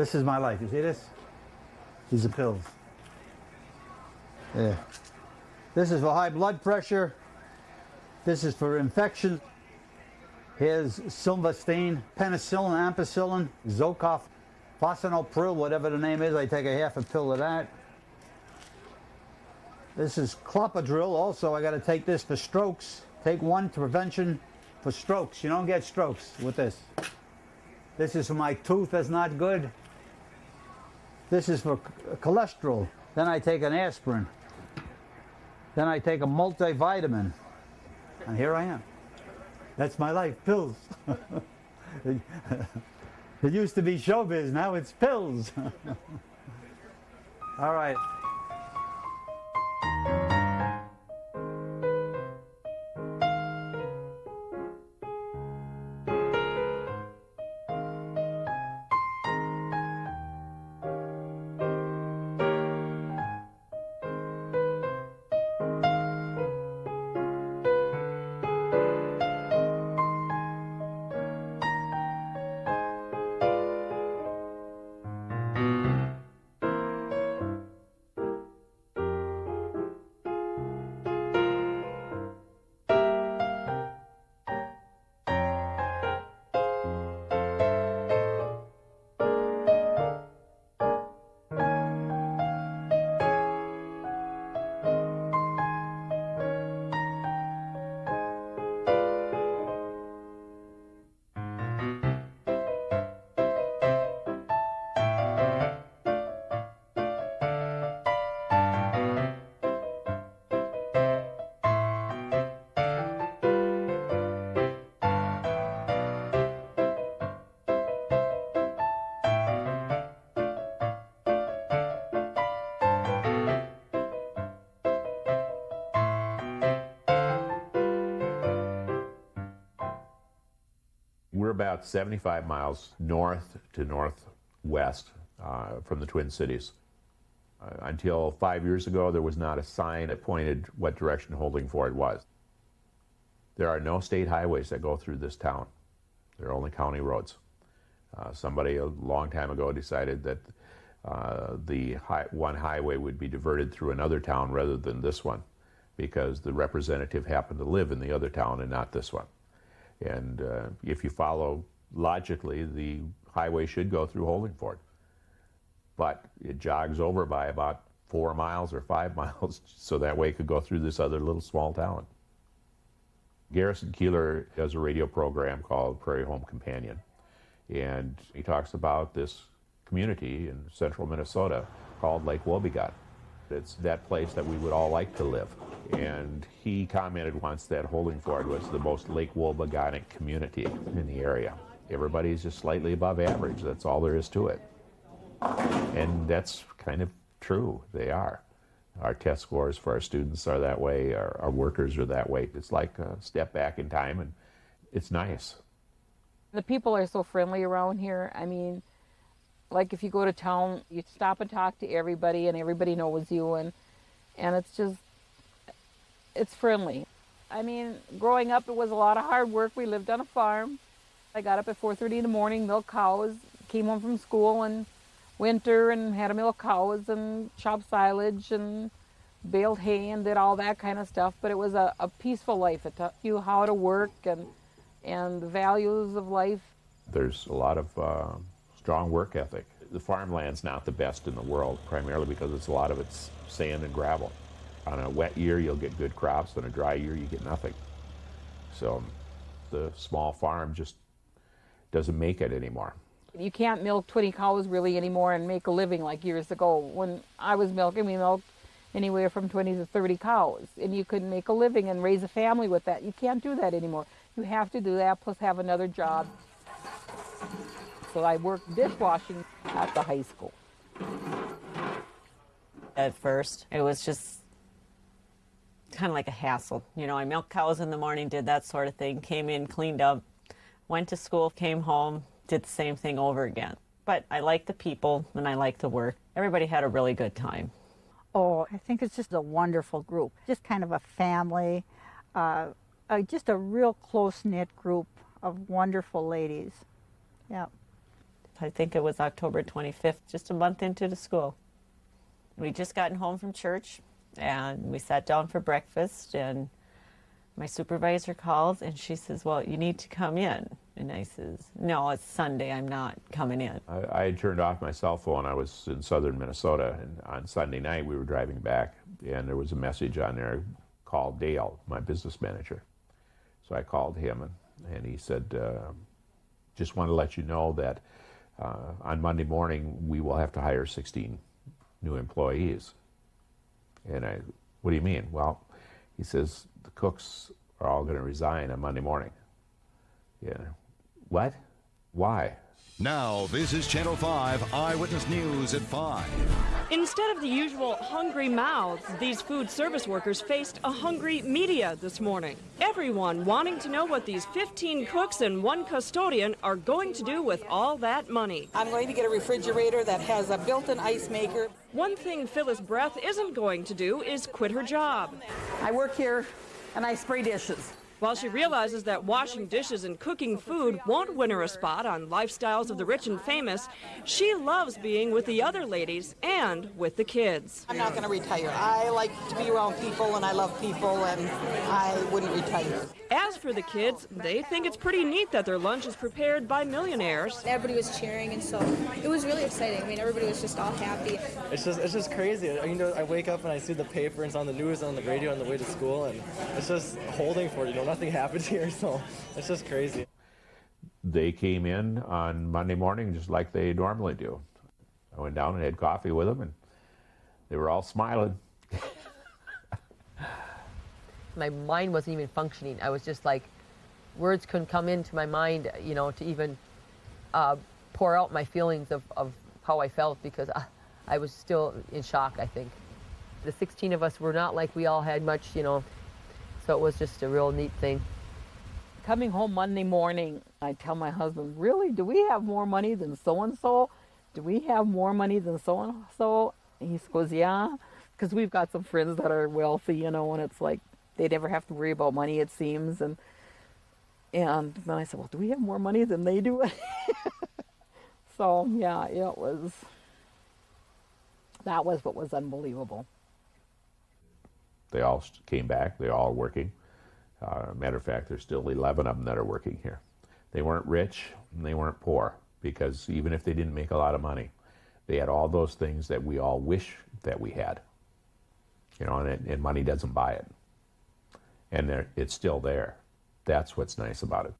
This is my life. You see this? These are pills. Yeah. This is for high blood pressure. This is for infection. Here's silvastine, penicillin, ampicillin, Zockoff, fosinopril, whatever the name is. I take a half a pill of that. This is clopidogrel. Also, I got to take this for strokes. Take one to prevention for strokes. You don't get strokes with this. This is for my tooth that's not good. This is for cholesterol. Then I take an aspirin. Then I take a multivitamin. And here I am. That's my life, pills. it used to be showbiz, now it's pills. All right. About 75 miles north to northwest uh, from the Twin Cities. Uh, until five years ago, there was not a sign that pointed what direction Holdingford was. There are no state highways that go through this town. There are only county roads. Uh, somebody a long time ago decided that uh, the high, one highway would be diverted through another town rather than this one because the representative happened to live in the other town and not this one. And uh, if you follow logically, the highway should go through Holdingford. But it jogs over by about four miles or five miles, so that way it could go through this other little small town. Garrison Keillor has a radio program called Prairie Home Companion. And he talks about this community in central Minnesota called Lake Wobegon. It's that place that we would all like to live. And he commented once that Holdingford was the most Lake Wobegonic community in the area. Everybody's just slightly above average. That's all there is to it. And that's kind of true. They are. Our test scores for our students are that way. Our, our workers are that way. It's like a step back in time, and it's nice. The people are so friendly around here. I mean, like if you go to town, you stop and talk to everybody, and everybody knows you, and and it's just it's friendly. I mean, growing up, it was a lot of hard work. We lived on a farm. I got up at 4.30 in the morning, milked cows, came home from school and winter and had to milk cows and chop silage and baled hay and did all that kind of stuff. But it was a, a peaceful life. It taught you how to work and, and the values of life. There's a lot of uh, strong work ethic. The farmland's not the best in the world, primarily because it's a lot of it's sand and gravel. On a wet year, you'll get good crops. On a dry year, you get nothing. So the small farm just doesn't make it anymore. You can't milk 20 cows really anymore and make a living like years ago. When I was milking, we milked anywhere from 20 to 30 cows, and you could make a living and raise a family with that. You can't do that anymore. You have to do that plus have another job. So I worked dishwashing at the high school. At first, it was just kind of like a hassle. You know, I milked cows in the morning, did that sort of thing, came in, cleaned up, went to school, came home, did the same thing over again. But I liked the people and I liked the work. Everybody had a really good time. Oh, I think it's just a wonderful group. Just kind of a family, uh, uh, just a real close knit group of wonderful ladies. Yeah. I think it was October 25th, just a month into the school. We just gotten home from church and we sat down for breakfast and my supervisor calls and she says, well, you need to come in. And I says, no, it's Sunday. I'm not coming in. I, I turned off my cell phone. I was in southern Minnesota, and on Sunday night we were driving back, and there was a message on there called Dale, my business manager. So I called him, and, and he said, uh, just want to let you know that uh, on Monday morning we will have to hire 16 new employees. And I, what do you mean? Well, he says the cooks are all going to resign on Monday morning. Yeah. What? Why? Now, this is Channel 5 Eyewitness News at 5. Instead of the usual hungry mouths, these food service workers faced a hungry media this morning. Everyone wanting to know what these 15 cooks and one custodian are going to do with all that money. I'm going to get a refrigerator that has a built-in ice maker. One thing Phyllis Breath isn't going to do is quit her job. I work here and I spray dishes. While she realizes that washing dishes and cooking food won't win her a spot on Lifestyles of the Rich and Famous, she loves being with the other ladies and with the kids. I'm not going to retire. I like to be around people and I love people and I wouldn't retire. As for the kids, they think it's pretty neat that their lunch is prepared by millionaires. Everybody was cheering, and so it was really exciting. I mean, everybody was just all happy. It's just it's just crazy. You know, I wake up and I see the paper and it's on the news and on the radio on the way to school, and it's just Holdingford it. You know, nothing happens here, so it's just crazy. They came in on Monday morning just like they normally do. I went down and had coffee with them, and they were all smiling. My mind wasn't even functioning. I was just like, words couldn't come into my mind, you know, to even uh, pour out my feelings of, of how I felt because I, I was still in shock, I think. The 16 of us were not like we all had much, you know, so it was just a real neat thing. Coming home Monday morning, I tell my husband, really, do we have more money than so-and-so? Do we have more money than so-and-so? He goes, yeah, because we've got some friends that are wealthy, you know, and it's like they never have to worry about money, it seems. And and then I said, well, do we have more money than they do? so yeah, it was. That was what was unbelievable. They all came back. They're all working. Uh, matter of fact, there's still 11 of them that are working here. They weren't rich and they weren't poor because even if they didn't make a lot of money, they had all those things that we all wish that we had. You know, and, and money doesn't buy it. And it's still there. That's what's nice about it.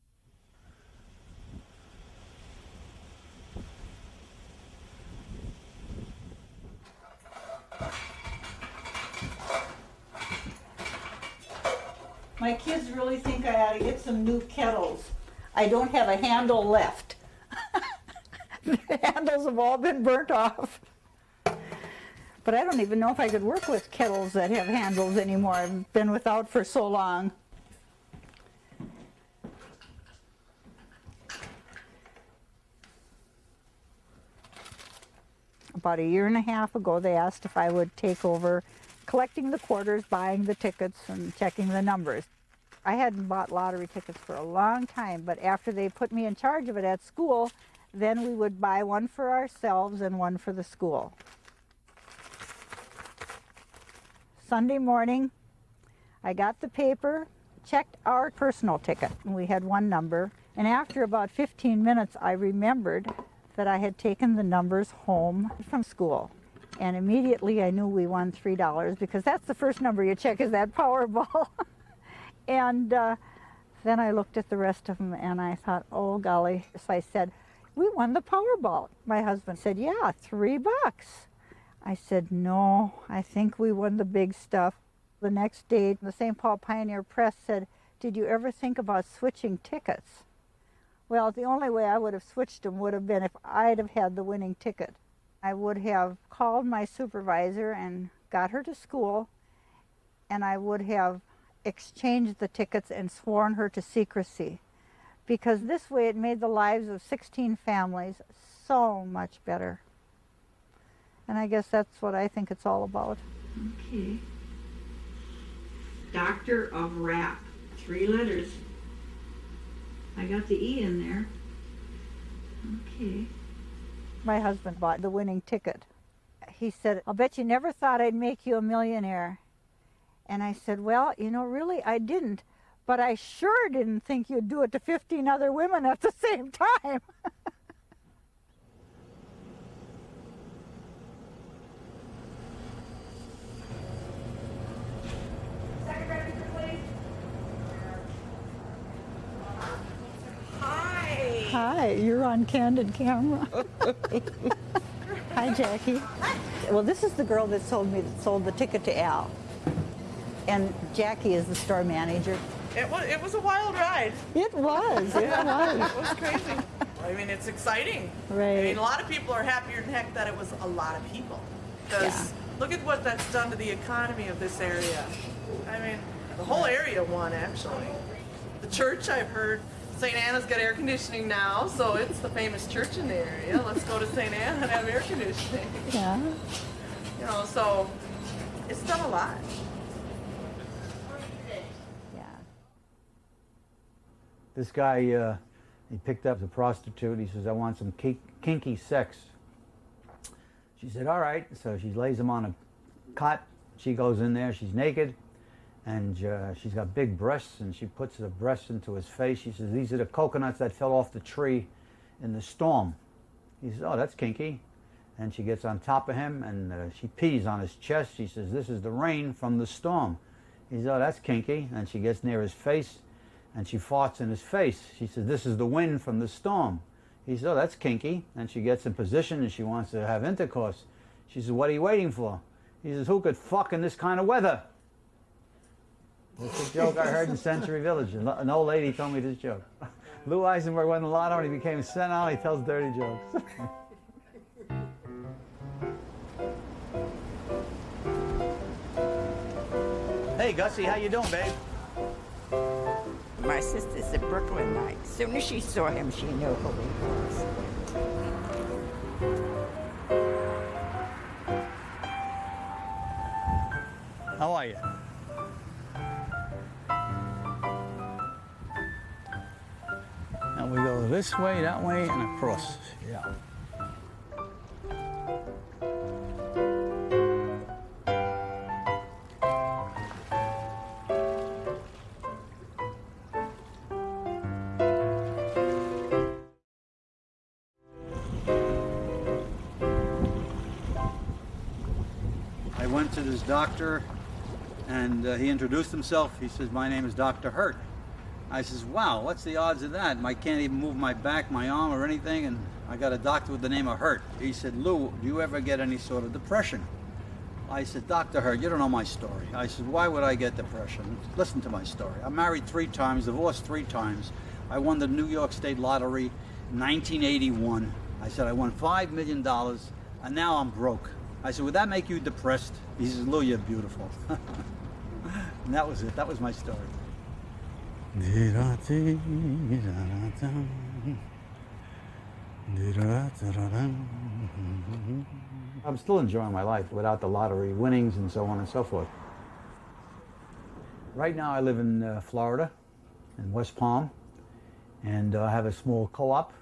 My kids really think I ought to get some new kettles. I don't have a handle left. the handles have all been burnt off. But I don't even know if I could work with kettles that have handles anymore. I've been without for so long. About a year and a half ago, they asked if I would take over collecting the quarters, buying the tickets, and checking the numbers. I hadn't bought lottery tickets for a long time, but after they put me in charge of it at school, then we would buy one for ourselves and one for the school. Sunday morning, I got the paper, checked our personal ticket. And we had one number, and after about 15 minutes, I remembered that I had taken the numbers home from school. And immediately I knew we won $3 because that's the first number you check is that Powerball. and uh, then I looked at the rest of them and I thought, oh golly. So I said, we won the Powerball. My husband said, yeah, three bucks. I said, no, I think we won the big stuff. The next day, the St. Paul Pioneer Press said, did you ever think about switching tickets? Well, the only way I would have switched them would have been if I'd have had the winning ticket. I would have called my supervisor and got her to school, and I would have exchanged the tickets and sworn her to secrecy. Because this way it made the lives of 16 families so much better. And I guess that's what I think it's all about. Okay. Doctor of Rap. Three letters. I got the E in there. Okay. My husband bought the winning ticket. He said, I'll bet you never thought I'd make you a millionaire. And I said, Well, you know, really, I didn't. But I sure didn't think you'd do it to 15 other women at the same time. Hi. Hi, you're on candid camera. Hi, Jackie. Well, this is the girl that sold me that sold the ticket to Al. And Jackie is the store manager. It was it was a wild ride. It was. It was. it was crazy. I mean, it's exciting. Right. I mean, a lot of people are happier than heck that it was a lot of people. Because look at what that's done to the economy of this area. I mean, the whole area won actually. The church, I've heard, St. Anna's got air conditioning now, so it's the famous church in the area. Let's go to St. Anna and have air conditioning. Yeah. You know, so it's done a lot. Yeah. This guy, uh, he picked up a prostitute. He says, I want some ki- kinky sex. She said, all right. So she lays him on a cot. She goes in there. She's naked. And uh, she's got big breasts. And she puts the breasts into his face. She says, these are the coconuts that fell off the tree in the storm. He says, oh, that's kinky. And she gets on top of him and uh, she pees on his chest. She says, this is the rain from the storm. He says, oh, that's kinky. And she gets near his face and she farts in his face. She says, this is the wind from the storm. He says, oh, that's kinky. And she gets in position and she wants to have intercourse. She says, what are you waiting for? He says, who could fuck in this kind of weather? That's a joke I heard in Century Village. An old lady told me this joke. Lou Eisenberg won the lotto and he became senile. He tells dirty jokes. hey, Gussie, how you doing, babe? My sister's a Brooklynite. Soon as she saw him, she knew who he was. How are you? This way, that way, and across. Yeah. I went to this doctor and uh, he introduced himself. He says, my name is Dr. Hurt. I says, wow, what's the odds of that? I can't even move my back, my arm, or anything, and I got a doctor with the name of Hurt. He said, Lou, do you ever get any sort of depression? I said, Dr. Hurt, you don't know my story. I said, why would I get depression? Listen to my story. I'm married three times, divorced three times. I won the New York State Lottery in 1981. I said, I won $5 million, and now I'm broke. I said, would that make you depressed? He says, Lou, you're beautiful. and that was it. That was my story. I'm still enjoying my life without the lottery winnings and so on and so forth. Right now I live in uh, Florida, in West Palm, and I have a small co-op.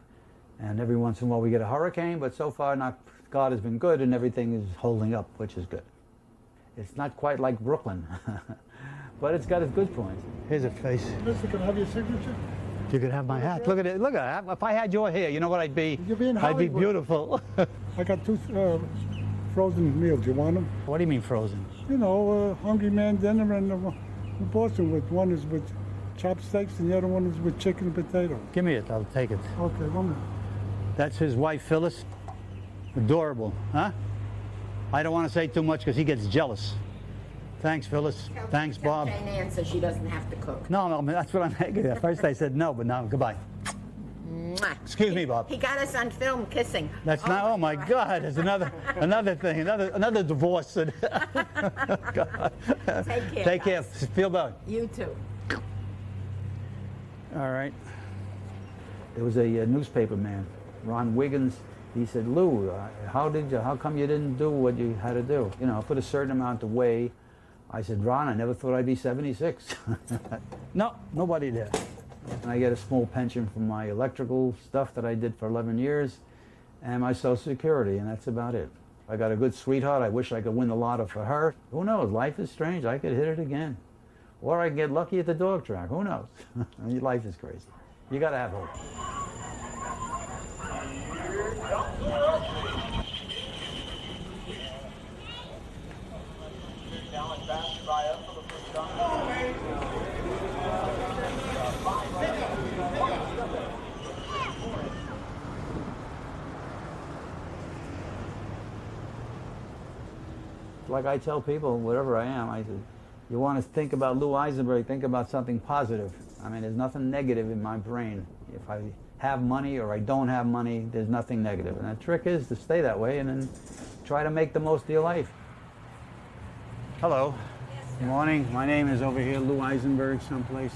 And every once in a while we get a hurricane, but so far not, God has been good and everything is holding up, which is good. It's not quite like Brooklyn, but it's got its good points. Here's a face. Mister, can I have your signature? You could have my hat. Look at it. Look at it. If I had your hair, you know what I'd be? You'd be in Hollywood. I'd be beautiful. I got two uh, frozen meals. You want them? what do you mean frozen? You know, uh, Hungry Man dinner and uh, Boston with one is with chopsticks and the other one is with chicken and potato. Give me it. I'll take it. Okay, one minute. That's his wife, Phyllis. Adorable, huh? I don't want to say too much because he gets jealous. Thanks, Phyllis. Thanks, Bob. Jane Ann so she doesn't have to cook. No, no, that's what I'm making. At first I said no, but now goodbye. Mwah. Excuse me, Bob. He got us on film kissing. That's not. Oh my God! There's another, another thing, another, another divorce. Take care, Take care. Feel better. You too. All right. There was a, uh newspaper man, Ron Wiggins. He said, "Lou, uh, how did you? How come you didn't do what you had to do? You know, put a certain amount away." I said, "Ron, I never thought I'd be 76." no, nobody did. And I get a small pension from my electrical stuff that I did for 11 years, and my Social Security, and that's about it. I got a good sweetheart. I wish I could win the lotto for her. Who knows? Life is strange. I could hit it again. Or I could get lucky at the dog track. Who knows? Life is crazy. You got to have hope. Like I tell people, whatever I am, I said, you want to think about Lou Eisenberg, think about something positive. I mean, there's nothing negative in my brain. If I have money or I don't have money, there's nothing negative. And the trick is to stay that way and then try to make the most of your life. Hello. Good morning. My name is over here, Lou Eisenberg, someplace.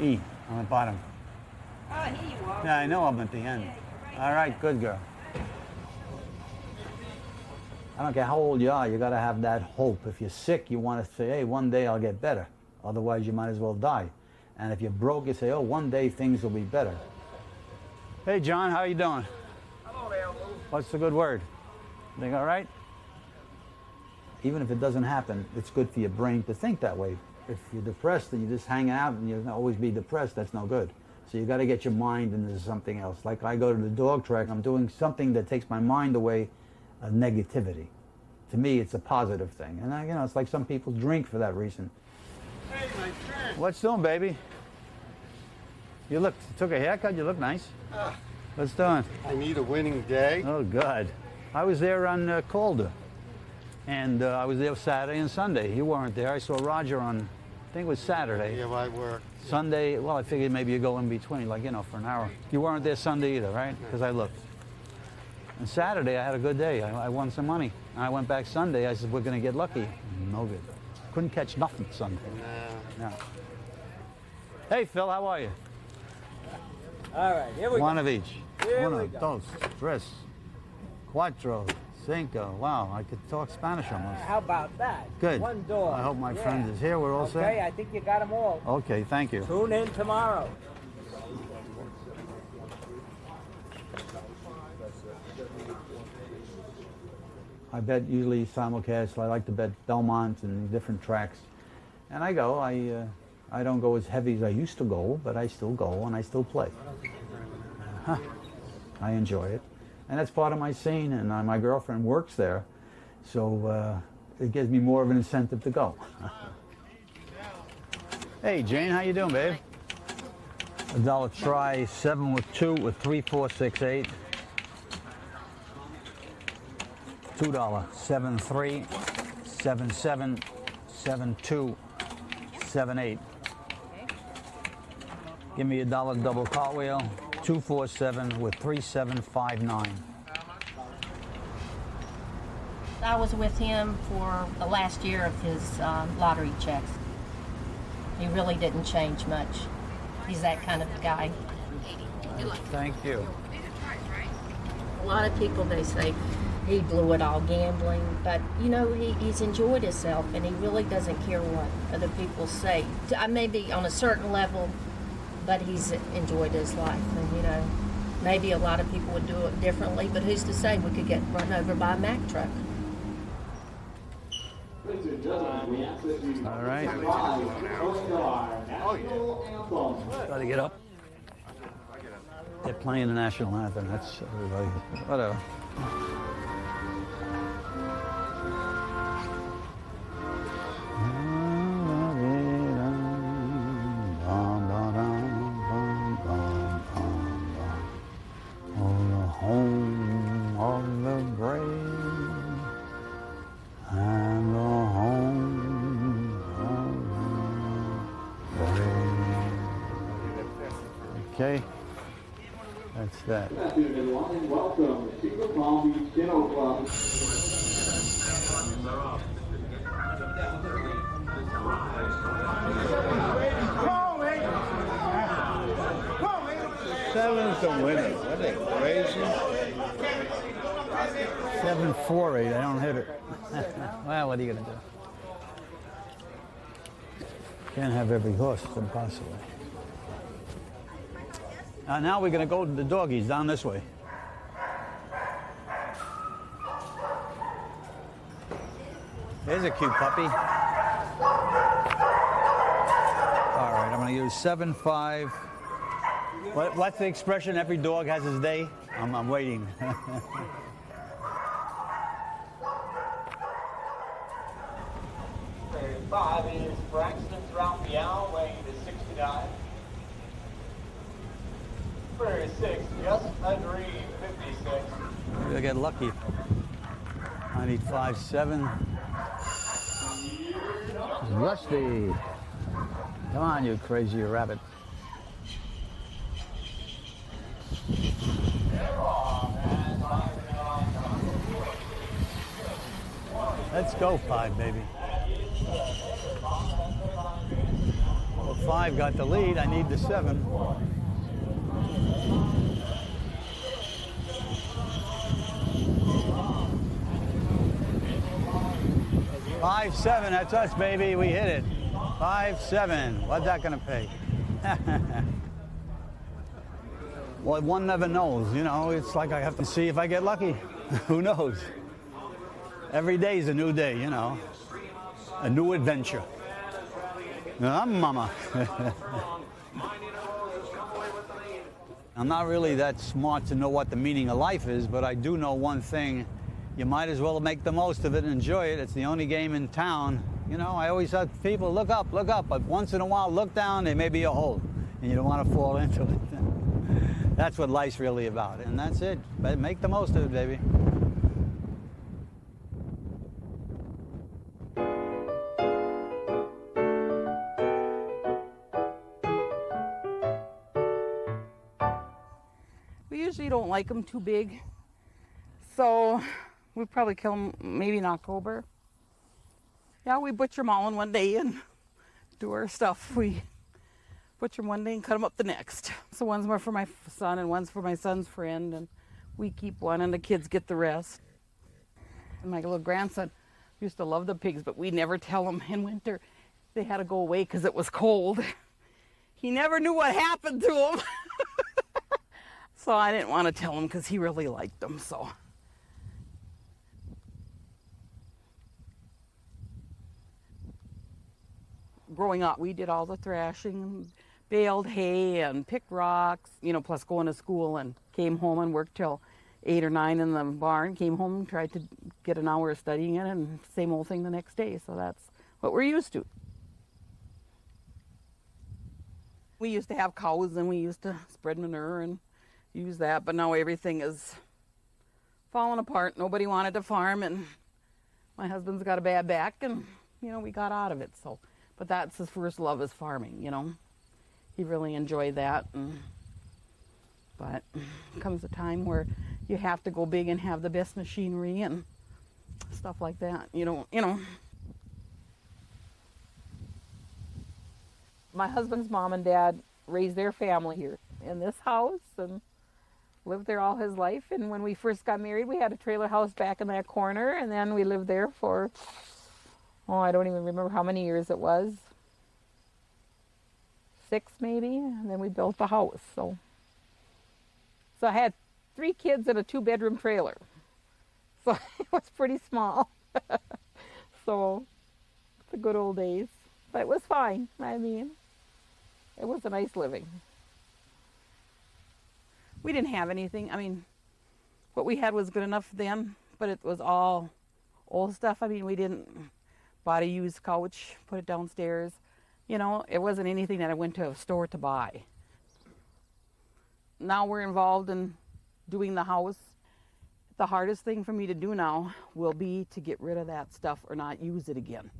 E on the bottom. Oh, here you are. Yeah, I know I'm at the end. All right, good girl. I don't care how old you are, you got to have that hope. If you're sick, you want to say, hey, one day I'll get better. Otherwise, you might as well die. And if you're broke, you say, oh, one day things will be better. Hey, John, how you doing? Hello there, What's the good word? Think all right? Even if it doesn't happen, it's good for your brain to think that way. If you're depressed and you just hang out and you always be depressed, that's no good. So you got to get your mind into something else. Like I go to the dog track, I'm doing something that takes my mind away of negativity. To me, it's a positive thing. And I, you know, it's like some people drink for that reason. Hey, my friend. What's doing, baby? You look, took a haircut, you look nice. Ah, What's doing? I need a winning day. Oh, God. I was there on uh, Calder. And uh, I was there Saturday and Sunday. You weren't there. I saw Roger on, I think it was Saturday. Yeah, I work. Sunday, well, I figured maybe you go in between, like, you know, for an hour. You weren't there Sunday either, right? Because I looked. And Saturday, I had a good day. I, I won some money. And I went back Sunday. I said, we're going to get lucky. No good. Couldn't catch nothing Sunday. No. No. Hey, Phil, how are you? All right, here we One go. One of each. Here Uno, we go. dos, tres, cuatro, cinco. Wow, I could talk Spanish uh, almost. How about that? Good. One door. I hope my Yeah. friend is here. We're all set? Okay, I think you got them all. Okay, thank you. Tune in tomorrow. I bet usually simulcast. I like to bet Belmont and different tracks, and I go. I uh, I don't go as heavy as I used to go, but I still go and I still play. Huh. I enjoy it, and that's part of my scene. And uh, my girlfriend works there, so uh, it gives me more of an incentive to go. hey, Jane, how you doing, babe? A dollar try, seven with two with three, four, six, eight. Two dollar, seven three, seven seven, seven two, seven eight. Give me a dollar double cartwheel, two four seven with three seven five nine. I was with him for the last year of his um, lottery checks. He really didn't change much. He's that kind of guy. Thank you. A lot of people they say he blew it all gambling, but you know he, he's enjoyed himself and he really doesn't care what other people say. I may be on a certain level, but he's enjoyed his life, and you know maybe a lot of people would do it differently, but who's to say we could get run over by a Mack truck? All right. Got to get up. They're playing the national anthem. That's everybody. Whatever. horse from Uh, now we're going to go to the doggies down this way. There's a cute puppy. All right, I'm going to use 7-5. What, what's the expression? Every dog has his day? I'm, I'm waiting. get lucky. I need five seven. Rusty. Come on, you crazy rabbit. Let's go, five, baby. Well, five got the lead. I need the seven. Five seven, that's us, baby. We hit it. Five seven. What's that gonna pay? well, one never knows. You know, it's like I have to see if I get lucky. Who knows? Every day is a new day. You know, a new adventure. I'm mama. I'm not really that smart to know what the meaning of life is, but I do know one thing. You might as well make the most of it and enjoy it. It's the only game in town. You know, I always tell people, look up, look up, but once in a while, look down, there may be a hole, and you don't want to fall into it. that's what life's really about, and that's it. But make the most of it, baby. We usually don't like them too big, so we probably kill them maybe in October. Yeah, we butcher them all in one day and do our stuff. We butcher them one day and cut them up the next. So one's more for my son and one's for my son's friend, and we keep one and the kids get the rest. And my little grandson used to love the pigs, but we never tell him in winter they had to go away because it was cold. He never knew what happened to them. so I didn't want to tell him because he really liked them. So. Growing up, we did all the thrashing, baled hay and picked rocks, you know, plus going to school and came home and worked till eight or nine in the barn, came home tried to get an hour of studying it and same old thing the next day. So that's what we're used to. We used to have cows and we used to spread manure and use that, but now everything is falling apart. Nobody wanted to farm and my husband's got a bad back and, you know, we got out of it. So but that's his first love is farming you know? He really enjoyed that and, but comes a time where you have to go big and have the best machinery and stuff like that you know you know. My husband's mom and dad raised their family here in this house and lived there all his life and when we first got married we had a trailer house back in that corner and then we lived there for oh, I don't even remember how many years it was. Six maybe, and then we built the house. So, so I had three kids in a two-bedroom trailer. So it was pretty small. so, the good old days, but it was fine. I mean, it was a nice living. We didn't have anything. I mean, what we had was good enough then, but it was all old stuff. I mean, we didn't bought a used couch, put it downstairs. You know, it wasn't anything that I went to a store to buy. Now we're involved in doing the house. The hardest thing for me to do now will be to get rid of that stuff or not use it again.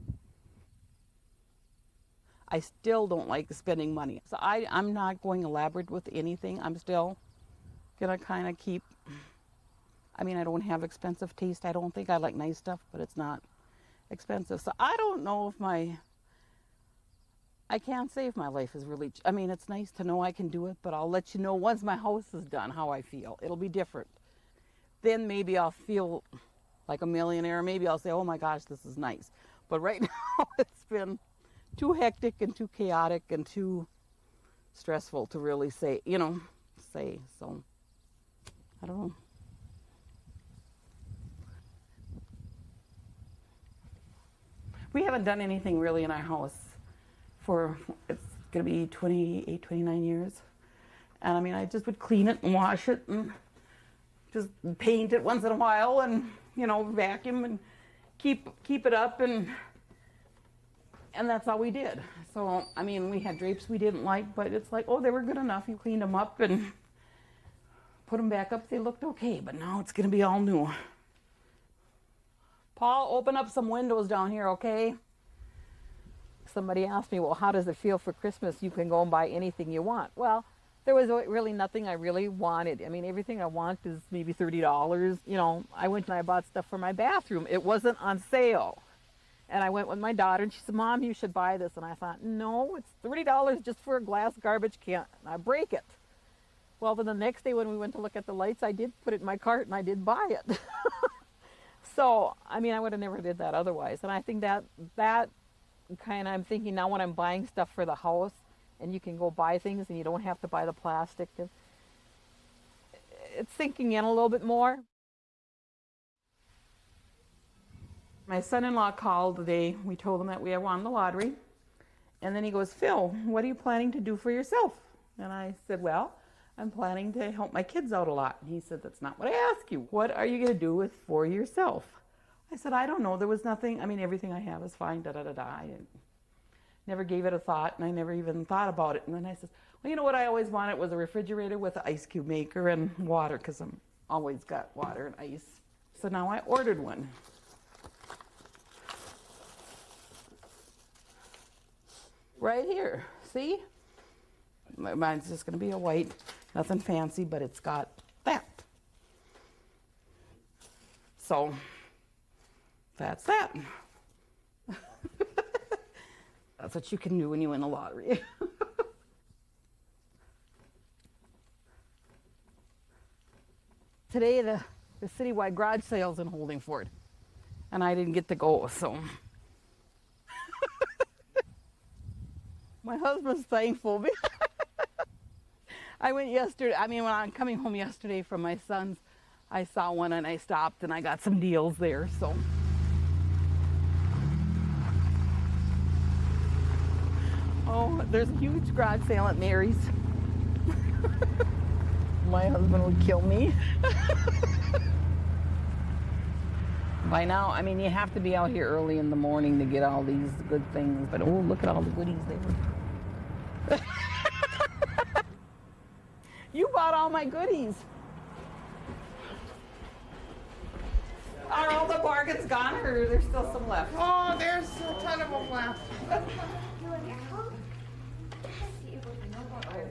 I still don't like spending money. So I, I'm not going elaborate with anything. I'm still gonna kind of keep, I mean, I don't have expensive taste. I don't think I like nice stuff, but it's not expensive. So I don't know if my I can't say if my life is really I mean it's nice to know I can do it, but I'll let you know once my house is done how I feel. It'll be different. Then maybe I'll feel like a millionaire. Maybe I'll say, "Oh my gosh, this is nice." But right now it's been too hectic and too chaotic and too stressful to really say, you know, say. So I don't know. We haven't done anything really in our house for, it's going to be 28, 29 years. And I mean, I just would clean it and wash it and just paint it once in a while and, you know, vacuum and keep, keep it up and, and that's all we did. So, I mean, we had drapes we didn't like, but it's like, oh, they were good enough. You cleaned them up and put them back up. They looked okay, but now it's going to be all new. Paul, open up some windows down here, okay? Somebody asked me, well, how does it feel for Christmas? You can go and buy anything you want. Well, there was really nothing I really wanted. I mean, everything I want is maybe $30. You know, I went and I bought stuff for my bathroom. It wasn't on sale. And I went with my daughter and she said, Mom, you should buy this. And I thought, no, it's $30 just for a glass garbage can. I break it. Well, then the next day when we went to look at the lights, I did put it in my cart and I did buy it. so, I mean, I would have never did that otherwise. And I think that, that kind of, I'm thinking now when I'm buying stuff for the house and you can go buy things and you don't have to buy the plastic. And it's sinking in a little bit more. My son-in-law called the day we told him that we had won the lottery. And then he goes, Phil, what are you planning to do for yourself? And I said, well, I'm planning to help my kids out a lot. And he said, that's not what I asked you. What are you going to do with for yourself? I said, I don't know. There was nothing. I mean, everything I have is fine. Da da da da. I never gave it a thought, and I never even thought about it. And then I said, well, you know what I always wanted was a refrigerator with an ice cube maker and water, because I'm always got water and ice. So now I ordered one. Right here. See? Mine's just going to be a white, nothing fancy, but it's got that. So that's that. that's what you can do when you win the lottery. Today, the, the citywide garage sale's in Holdingford, and I didn't get to go, so. My husband's thankful. I went yesterday, I mean, when I'm coming home yesterday from my son's, I saw one and I stopped and I got some deals there, so. Oh, there's a huge garage sale at Mary's. My husband would kill me. By now, I mean, you have to be out here early in the morning to get all these good things, but oh, look at all the goodies there. you bought all my goodies. Are all the bargains gone, or there's still some left? Oh, there's a ton of them left.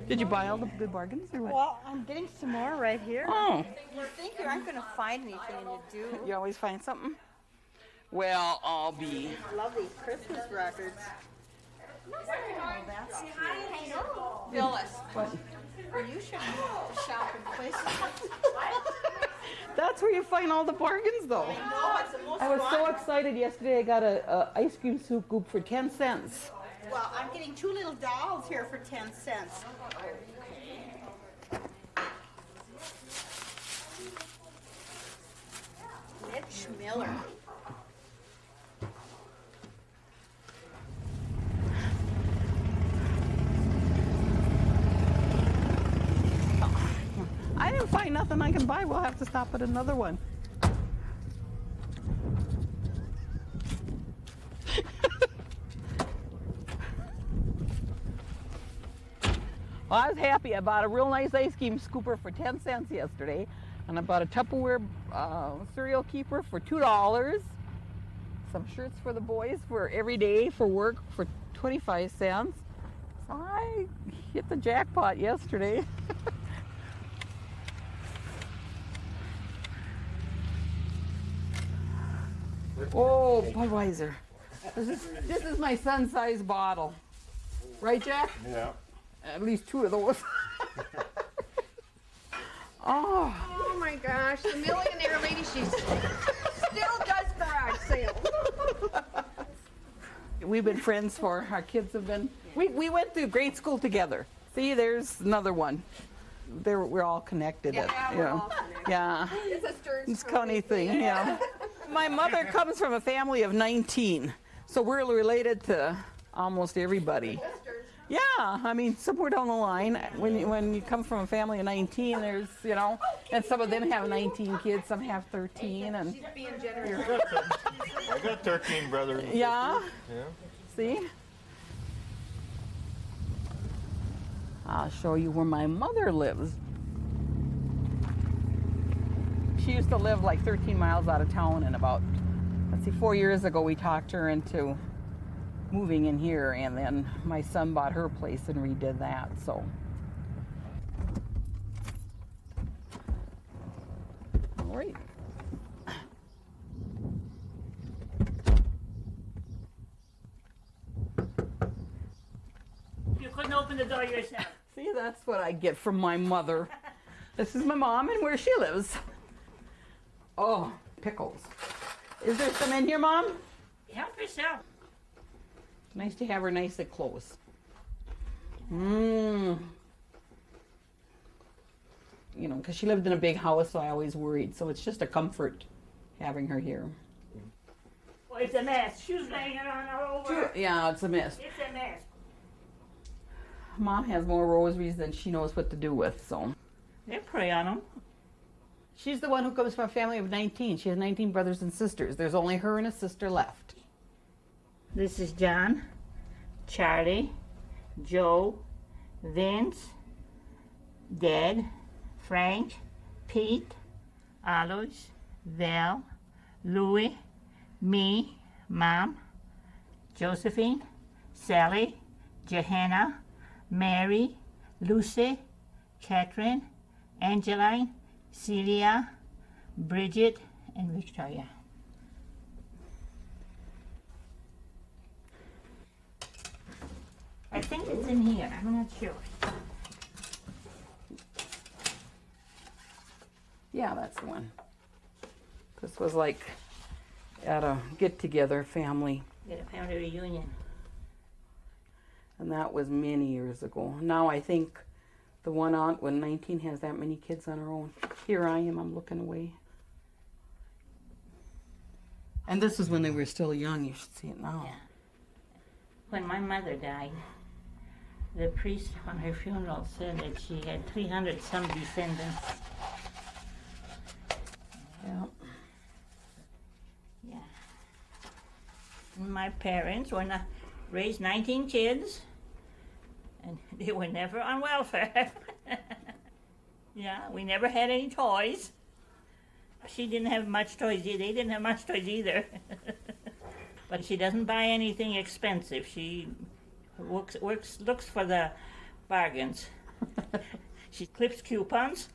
Did you buy all the good bargains, or what? Well, I'm getting some more right here. Oh. You think you aren't going to find anything, and you do. You always find something? Well, I'll be. I love these Christmas records. Oh, that's cute. Phyllis. What? You should shop in places. That's where you find all the bargains, though. I know, it's the most I was so fun. excited yesterday. I got a, a ice cream scoop for ten cents. Well, I'm getting two little dolls here for 10 cents. Mitch Miller. I didn't find nothing I can buy. We'll have to stop at another one. Well, I was happy. I bought a real nice ice cream scooper for 10 cents yesterday. And I bought a Tupperware uh, cereal keeper for $2. Some shirts for the boys for every day for work for 25 cents. So I hit the jackpot yesterday. oh, Budweiser. This is, this is my son size bottle. Right, Jack? Yeah. At least two of those. oh. Oh my gosh, the millionaire lady, she still does garage sales. We've been friends for, our kids have been, we, we went through grade school together. See, there's another one. There, we're all connected. Yeah, at- we're yeah. all connected. Yeah. It's a Stearns It's a funny thing, yeah. My mother comes from a family of 19. So we're related to almost everybody. Yeah, I mean, somewhere down the line, when you, when you come from a family of 19, there's, you know, and some of them have 19 kids, some have 13, and I got 13 brothers. and Yeah? sisters. Yeah. see? I'll show you where my mother lives. She used to live like 13 miles out of town, and about, let's see, four years ago, we talked her into moving in here, and then my son bought her place and redid that, so. All right. You couldn't open the door yourself. See, that's what I get from my mother. This is my mom and where she lives. Oh, pickles. Is there some in here, Mom? Help yourself. Nice to have her nice and close. Mmm. You know, because she lived in a big house, so I always worried. So it's just a comfort having her here. Well, it's a mess. Shoes laying on all over. Yeah, it's a mess. It's a mess. Mom has more rosaries than she knows what to do with, so. They pray on them. She's the one who comes from a family of 19. She has 19 brothers and sisters. There's only her and a sister left. This is John, Charlie, Joe, Vince, Dad, Frank, Pete, Alois, Val, Louie, me, Mom, Josephine, Sally, Johanna, Mary, Lucy, Catherine, Angeline, Celia, Bridget, and Victoria. I think it's in here. I'm not sure. Yeah, that's the one. This was like at a get together family, Get a family reunion. and that was many years ago. Now I think the one aunt, when 19, has that many kids on her own. Here I am, I'm looking away. And this is when they were still young. You should see it now. Yeah. When my mother died, the priest on her funeral said that she had 300 some descendants. Yeah. Yeah. My parents were not raised 19 kids, and they were never on welfare. yeah, we never had any toys. She didn't have much toys. They didn't have much toys either. but she doesn't buy anything expensive. She works, works looks for the bargains. she clips coupons.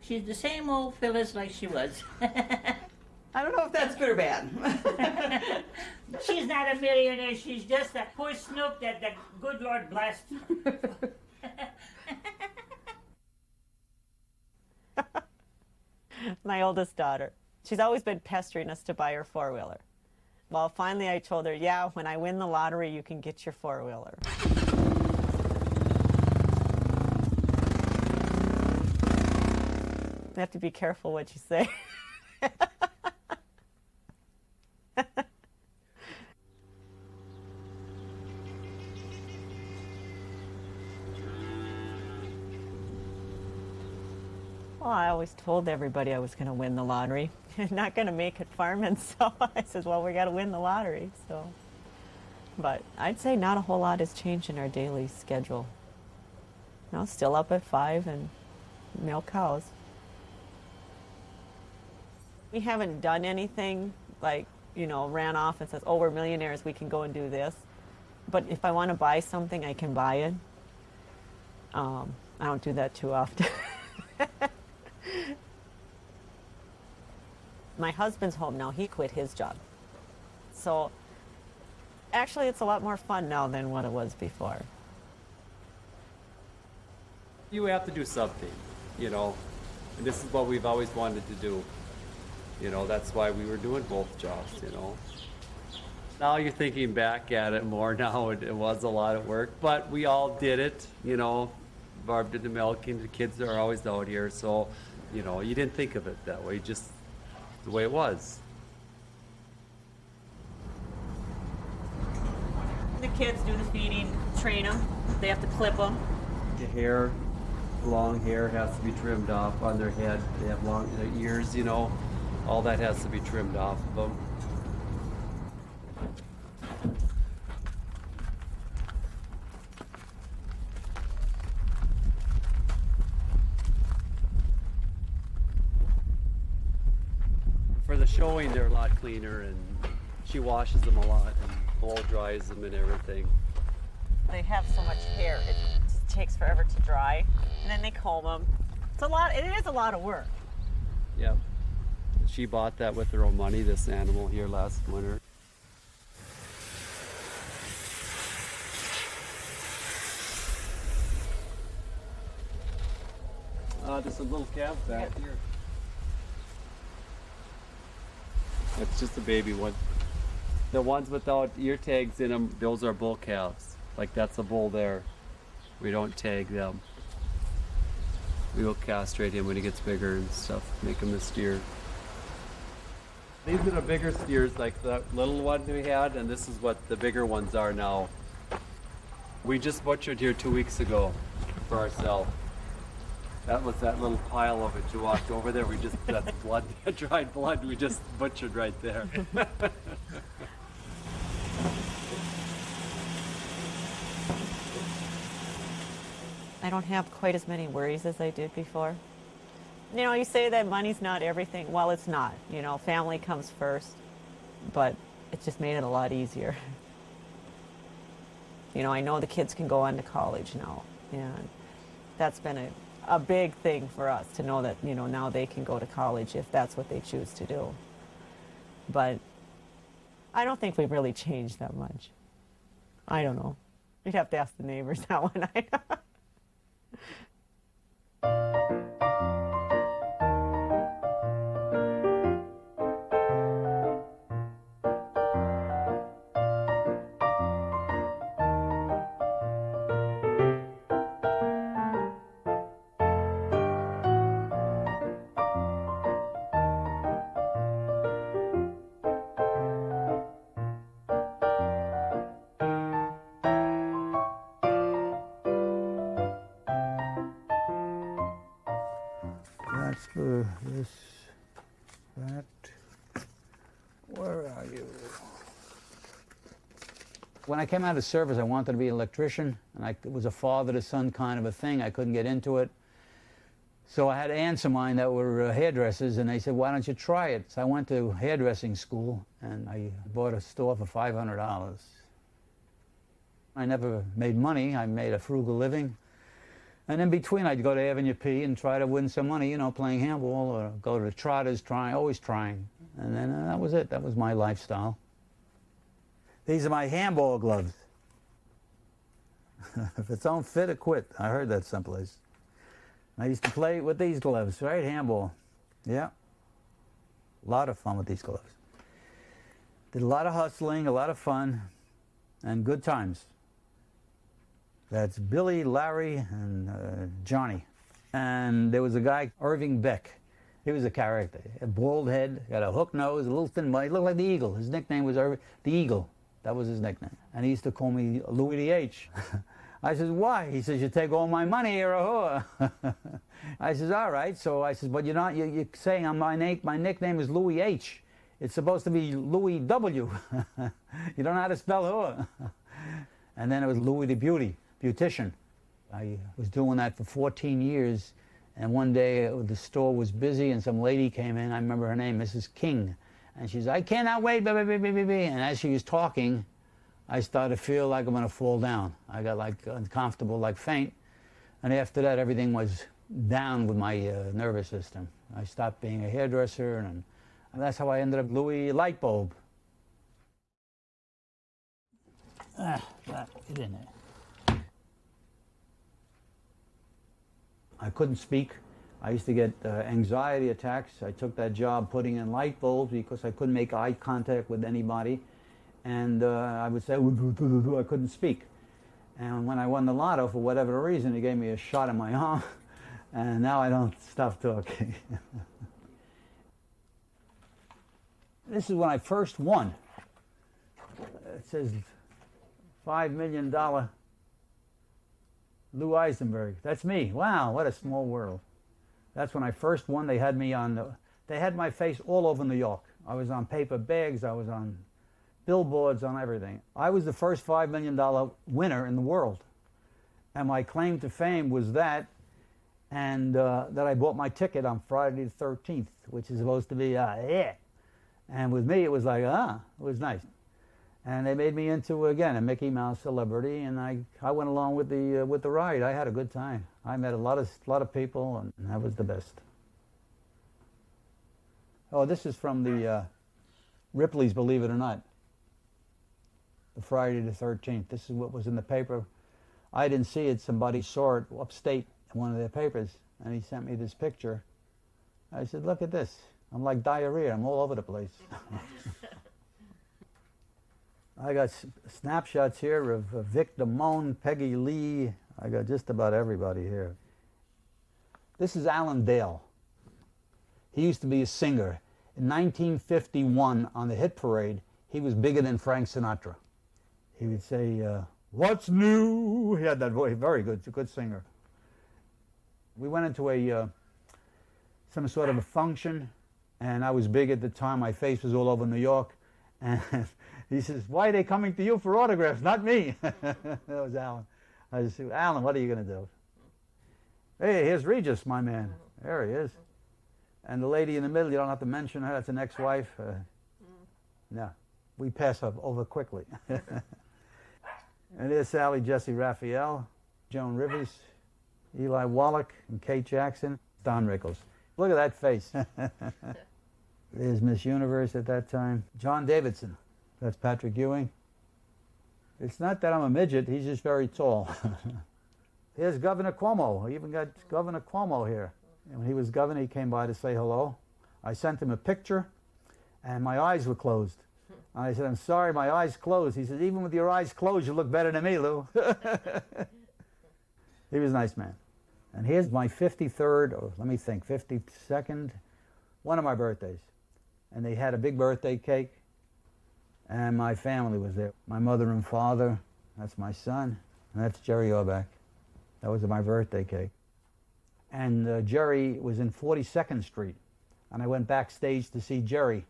She's the same old Phyllis like she was. I don't know if that's good or bad. She's not a millionaire. She's just a poor snook that the good Lord blessed. my oldest daughter. She's always been pestering us to buy her four wheeler. Well, finally I told her, yeah, when I win the lottery, you can get your four wheeler. You have to be careful what you say. Well, I always told everybody I was going to win the lottery. And not going to make it farming, so I said, well, we got to win the lottery. So, but I'd say not a whole lot has changed in our daily schedule. No, still up at five and milk cows. We haven't done anything like you know ran off and says, oh, we're millionaires, we can go and do this. But if I want to buy something, I can buy it. Um, I don't do that too often. My husband's home now. He quit his job. So actually, it's a lot more fun now than what it was before. You have to do something, you know, and this is what we've always wanted to do. You know, that's why we were doing both jobs, you know. Now you're thinking back at it more now, it, it was a lot of work, but we all did it, you know. Barb did the milking, the kids are always out here, so, you know, you didn't think of it that way, just the way it was. The kids do the feeding, train them. They have to clip them. The hair, long hair has to be trimmed off on their head. They have long their ears, you know. All that has to be trimmed off of them. For the showing, they're a lot cleaner, and she washes them a lot and blow dries them and everything. They have so much hair, it takes forever to dry. And then they comb them. It's a lot, it is a lot of work. Yep. She bought that with her own money, this animal here last winter. Uh, there's a little calf back here. That's just a baby one. The ones without ear tags in them, those are bull calves. Like that's a bull there. We don't tag them. We will castrate him when he gets bigger and stuff, make him a steer. These are the bigger steers, like the little one we had, and this is what the bigger ones are now. We just butchered here two weeks ago for ourselves. That was that little pile of it you walked over there. We just, that's blood, dried blood, we just butchered right there. I don't have quite as many worries as I did before. You know, you say that money's not everything. Well, it's not. You know, family comes first, but it just made it a lot easier. You know, I know the kids can go on to college now, and that's been a, a big thing for us to know that, you know, now they can go to college if that's what they choose to do. But I don't think we've really changed that much. I don't know. You'd have to ask the neighbors that one. That's When I came out of service, I wanted to be an electrician, and I, it was a father to son kind of a thing. I couldn't get into it. So I had aunts of mine that were uh, hairdressers, and they said, why don't you try it? So I went to hairdressing school, and I bought a store for $500. I never made money. I made a frugal living. And in between, I'd go to Avenue P and try to win some money, you know, playing handball or go to the Trotters, trying, always trying. And then uh, that was it. That was my lifestyle. These are my handball gloves. if it don't fit, it quit. I heard that someplace. I used to play with these gloves, right? Handball. Yeah. A lot of fun with these gloves. Did a lot of hustling, a lot of fun, and good times. That's Billy, Larry, and uh, Johnny. And there was a guy, Irving Beck. He was a character. A bald head, got a hook nose, a little thin body. Looked like the Eagle. His nickname was Irving, the Eagle. That was his nickname. And he used to call me Louis the H. I says, why? He says, you take all my money, you're a whore. I says, all right. So I says, but you're not, you're, you're saying I'm my, name, my nickname is Louis H. It's supposed to be Louis W. you don't know how to spell whore. and then it was Louis the Beauty beautician. I was doing that for 14 years, and one day uh, the store was busy, and some lady came in. I remember her name, Mrs. King, and she said, "I cannot wait." Blah, blah, blah, blah, blah. And as she was talking, I started to feel like I'm going to fall down. I got like uncomfortable, like faint, and after that, everything was down with my uh, nervous system. I stopped being a hairdresser, and, and that's how I ended up Louis Lightbulb. Ah, that, get in there. I couldn't speak. I used to get uh, anxiety attacks. I took that job putting in light bulbs because I couldn't make eye contact with anybody. And uh, I would say, I couldn't speak. And when I won the lotto, for whatever reason, he gave me a shot in my arm. And now I don't stop talking. this is when I first won. It says five million dollar Lou Eisenberg. That's me. Wow, what a small world. That's when I first won. They had me on the, they had my face all over New York. I was on paper bags, I was on billboards, on everything. I was the first $5 million winner in the world. And my claim to fame was that, and uh, that I bought my ticket on Friday the 13th, which is supposed to be, uh, yeah. And with me, it was like, ah, it was nice. And they made me into, again, a Mickey Mouse celebrity, and I, I went along with the, uh, with the ride. I had a good time. I met a lot of, lot of people, and that was the best. Oh, this is from the uh, Ripley's, believe it or not. The Friday the 13th. This is what was in the paper. I didn't see it. Somebody saw it upstate in one of their papers, and he sent me this picture. I said, look at this. I'm like diarrhea. I'm all over the place. I got snapshots here of Vic Damone, Peggy Lee. I got just about everybody here. This is Alan Dale. He used to be a singer. In 1951, on the hit parade, he was bigger than Frank Sinatra. He would say, uh, What's new? He had that voice, very good, a good singer. We went into a uh, some sort of a function, and I was big at the time. My face was all over New York, and he says, "Why are they coming to you for autographs, not me?" that was Alan. I just said, "Alan, what are you going to do?" Hey, here's Regis, my man. There he is. And the lady in the middle, you don't have to mention her. That's an ex-wife. Uh, no, we pass her over quickly. and there's Sally Jessy Raphael, Joan Rivers, Eli Wallach, and Kate Jackson, Don Rickles. Look at that face. There's Miss Universe at that time. John Davidson. That's Patrick Ewing. It's not that I'm a midget, he's just very tall. Here's Governor Cuomo. I even got Governor Cuomo here. And when he was governor, he came by to say hello. I sent him a picture, and my eyes were closed. I said, I'm sorry, my eyes closed. He said, even with your eyes closed, you look better than me, Lou. he was a nice man. And here's my 53rd, or let me think, 52nd, one of my birthdays. And they had a big birthday cake, and my family was there. My mother and father, that's my son, and that's Jerry Orbach. That was my birthday cake. And uh, Jerry was in 42nd Street, and I went backstage to see Jerry.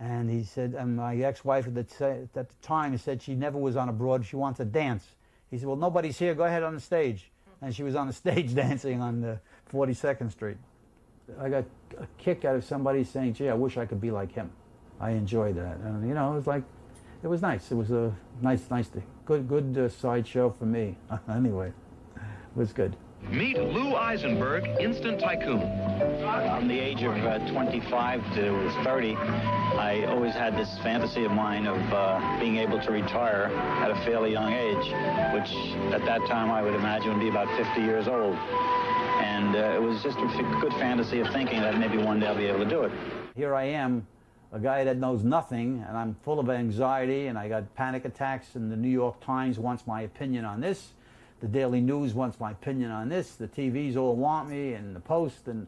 And he said, and my ex-wife at the, at the time said she never was on a broad, she wants to dance. He said, well, nobody's here, go ahead on the stage. And she was on the stage dancing on the 42nd Street. I got a kick out of somebody saying, gee, I wish I could be like him. I enjoyed that. And, you know, it was like, it was nice. It was a nice, nice, good, good uh, sideshow for me. anyway, it was good. Meet Lou Eisenberg, instant tycoon. From the age of uh, 25 to 30, I always had this fantasy of mine of uh, being able to retire at a fairly young age, which at that time I would imagine would be about 50 years old. And uh, it was just a good fantasy of thinking that maybe one day I'll be able to do it. Here I am, a guy that knows nothing, and I'm full of anxiety, and I got panic attacks, and the New York Times wants my opinion on this. The Daily News wants my opinion on this. The TVs all want me, and the Post, and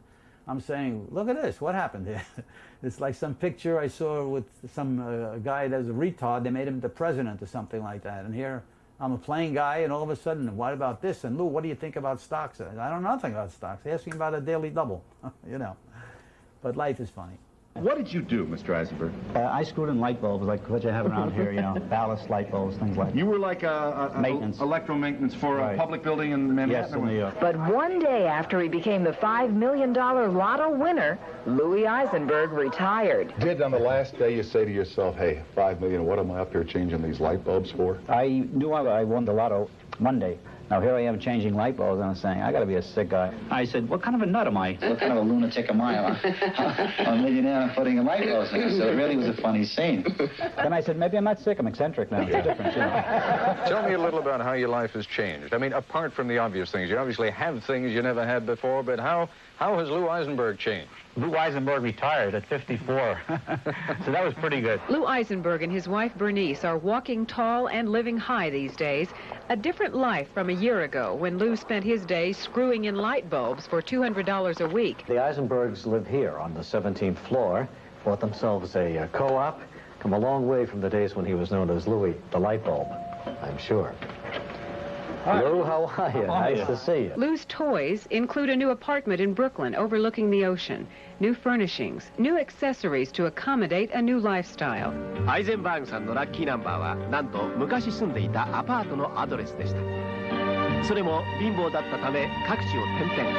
I'm saying, look at this, what happened here? it's like some picture I saw with some uh, guy that's a retard. They made him the president or something like that. And here I'm a plain guy, and all of a sudden, what about this? And Lou, what do you think about stocks? I don't know nothing about stocks. They ask me about a daily double, you know. But life is funny. What did you do, Mr. Eisenberg? Uh, I screwed in light bulbs like what you have around here, you know, ballast light bulbs, things like that. You were like a, a, Maintenance. a electro maintenance for Right. a public building in Manhattan? Yes, in New York. But one day after he became the $5 million lotto winner, Louis Eisenberg retired. Did on the last day you say to yourself, hey, five million, what am I up here changing these light bulbs for? I knew I, I won the lotto Monday. Now here I am changing light bulbs, and I'm saying, I got to be a sick guy. I said, what kind of a nut am I? What kind of a lunatic am I? I'm a millionaire and putting in light bulbs in. So it really was a funny scene. Then I said, maybe I'm not sick. I'm eccentric now. It's a difference, you know. Tell me a little about how your life has changed. I mean, apart from the obvious things, you obviously have things you never had before, but how, how has Lou Eisenberg changed? Lou Eisenberg retired at 54. so that was pretty good. Lou Eisenberg and his wife Bernice are walking tall and living high these days. A different life from a year ago when Lou spent his days screwing in light bulbs for $200 a week. The Eisenbergs live here on the 17th floor, bought themselves a uh, co-op, come a long way from the days when he was known as Louis the Light Bulb. I'm sure. Lou, how are you? Nice to see you. Lou's toys include a new apartment in Brooklyn overlooking the ocean, new furnishings, new accessories to accommodate a new lifestyle. アイゼンバーグさんのラッキーナンバーはなんと昔住んでいたアパートのアドレスでしたそれも貧乏だったため各地を転々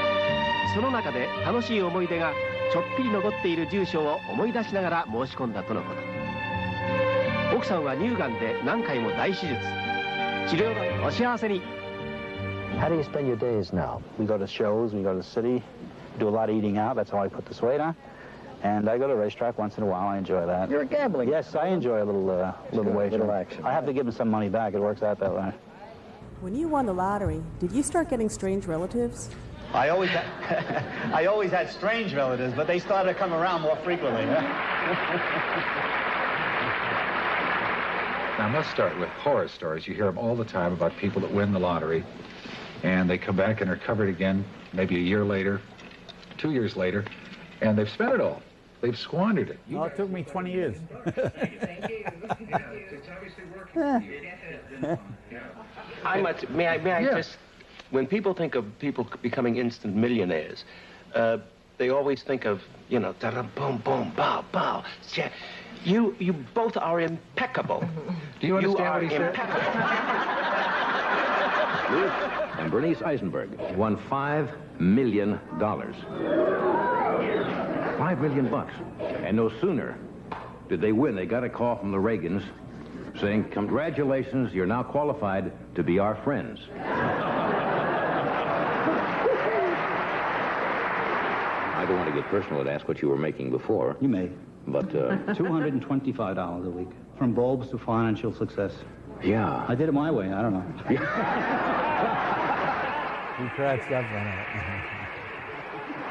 その中で楽しい思い出がちょっぴり残っている住所を思い出しながら申し込んだとのこと奥さんは乳がんで何回も大手術 治療代お幸せに How do you spend your days now? We go to shows, we go to the city, do a lot of eating out. That's how I put this weight on. And I go to a racetrack once in a while. I enjoy that. You're gambling. Yes, I enjoy a little, uh, little good. wager. Little action. I have to give him some money back. It works out that way. When you won the lottery, did you start getting strange relatives? I always had, I always had strange relatives, but they started to come around more frequently. Now, let's start with horror stories. You hear them all the time about people that win the lottery, and they come back and are covered again, maybe a year later, two years later, and they've spent it all. They've squandered it. No, it took me 20 years. I must, may I, may I Yeah. just, when people think of people becoming instant millionaires, uh, they always think of, you know, da boom, boom, bow, bow. Yeah. You, you both are impeccable. Do you understand are what he said? impeccable. and Bernice Eisenberg won five million dollars. Five million bucks. And no sooner did they win, they got a call from the Reagans saying, congratulations, you're now qualified to be our friends. I don't want to get personal and ask what you were making before. You may. But, uh, $225 a week. From bulbs to financial success. yeah. I did it my way. I don't know. he cracks up on it.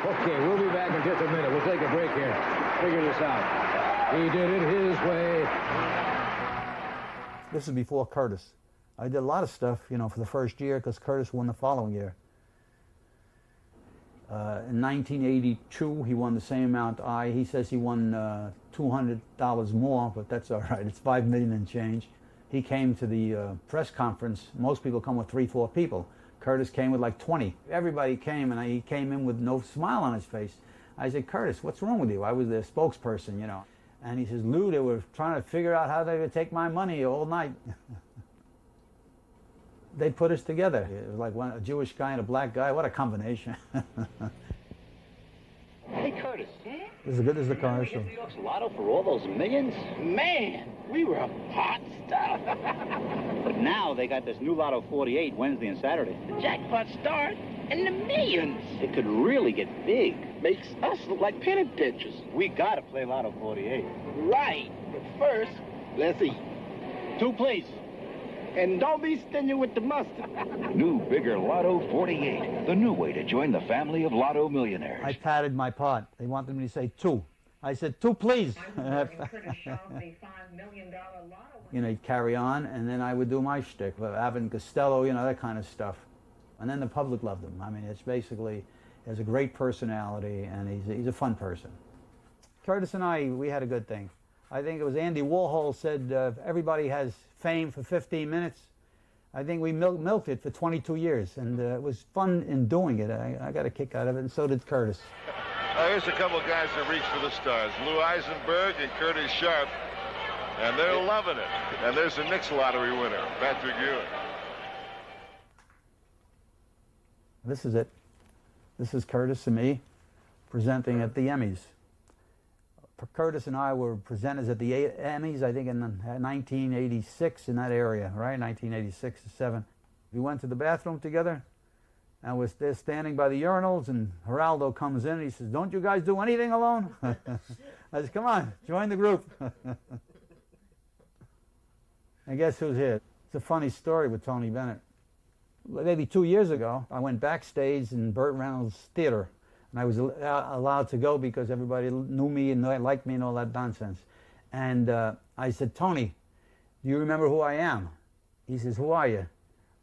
Okay, we'll be back in just a minute. We'll take a break here. Figure this out. He did it his way. This is before Curtis. I did a lot of stuff, you know, for the first year because Curtis won the following year. Uh, in 1982, he won the same amount I. He says he won uh, $200 more, but that's all right. It's five million and change. He came to the uh, press conference. Most people come with three, four people. Curtis came with like 20. Everybody came, and I, he came in with no smile on his face. I said, Curtis, what's wrong with you? I was the spokesperson, you know. And he says, Lou, they were trying to figure out how they would take my money all night. they put us together. It was like one, a Jewish guy and a black guy. What a combination. Hey, Curtis. this is good as the commercial. New York's lotto for all those millions? Man, we were a hot stuff. But now they got this new Lotto 48 Wednesday and Saturday. the jackpot start and the millions. It could really get big. Makes us look like penny pinchers. We gotta play Lotto 48. Right. But first, let's eat. Two, please. And don't be stingy with the mustard. New, bigger Lotto 48. The new way to join the family of Lotto millionaires. I padded my pot. They wanted me to say two. I said, two, please. you know, he'd carry on, and then I would do my shtick, with Abbott Costello, you know, that kind of stuff. And then the public loved him. I mean, it's basically, he has a great personality, and he's he's a fun person. Curtis and I, we had a good thing. I think it was Andy Warhol said, uh, everybody has fame for 15 minutes. I think we mil- milked it for 22 years, and uh, it was fun in doing it. I, I got a kick out of it, and so did Curtis. Uh, here's a couple of guys that reach for the stars. Lou Eisenberg and Curtis Sharp. And they're loving it. And there's the Knicks lottery winner, Patrick Ewing. This is it. This is Curtis and me presenting at the Emmys. Curtis and I were presenters at the Emmys, I think in 1986 uh, in that area, right? 1986 to 7. We went to the bathroom together and was there standing by the urinals and Geraldo comes in and he says, don't you guys do anything alone? I said, come on, join the group. and guess who's here? It's a funny story with Tony Bennett. Maybe two years ago, I went backstage in Burt Reynolds' theater and I was allowed to go because everybody knew me and liked me and all that nonsense. And uh, I said, Tony, do you remember who I am? He says, who are you?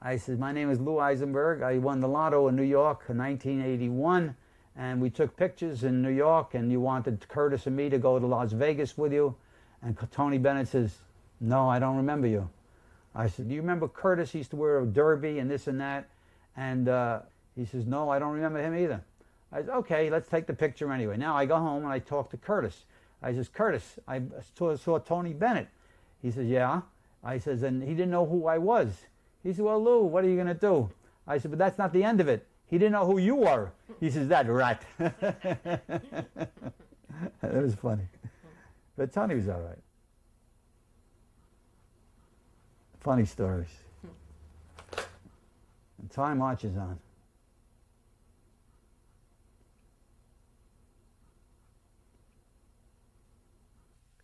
I said, my name is Lou Eisenberg. I won the lotto in New York in 1981, and we took pictures in New York, and you wanted Curtis and me to go to Las Vegas with you. And Tony Bennett says, no, I don't remember you. I said, do you remember Curtis he used to wear a derby and this and that? And uh, he says, no, I don't remember him either. I said, okay, let's take the picture anyway. Now I go home and I talk to Curtis. I says, Curtis, I saw, saw Tony Bennett. He says, yeah. I says, and he didn't know who I was. He said, well, Lou, what are you going to do? I said, but that's not the end of it. He didn't know who you were. He says, that rat. that was funny. But Tony was all right. Funny stories. And time marches on.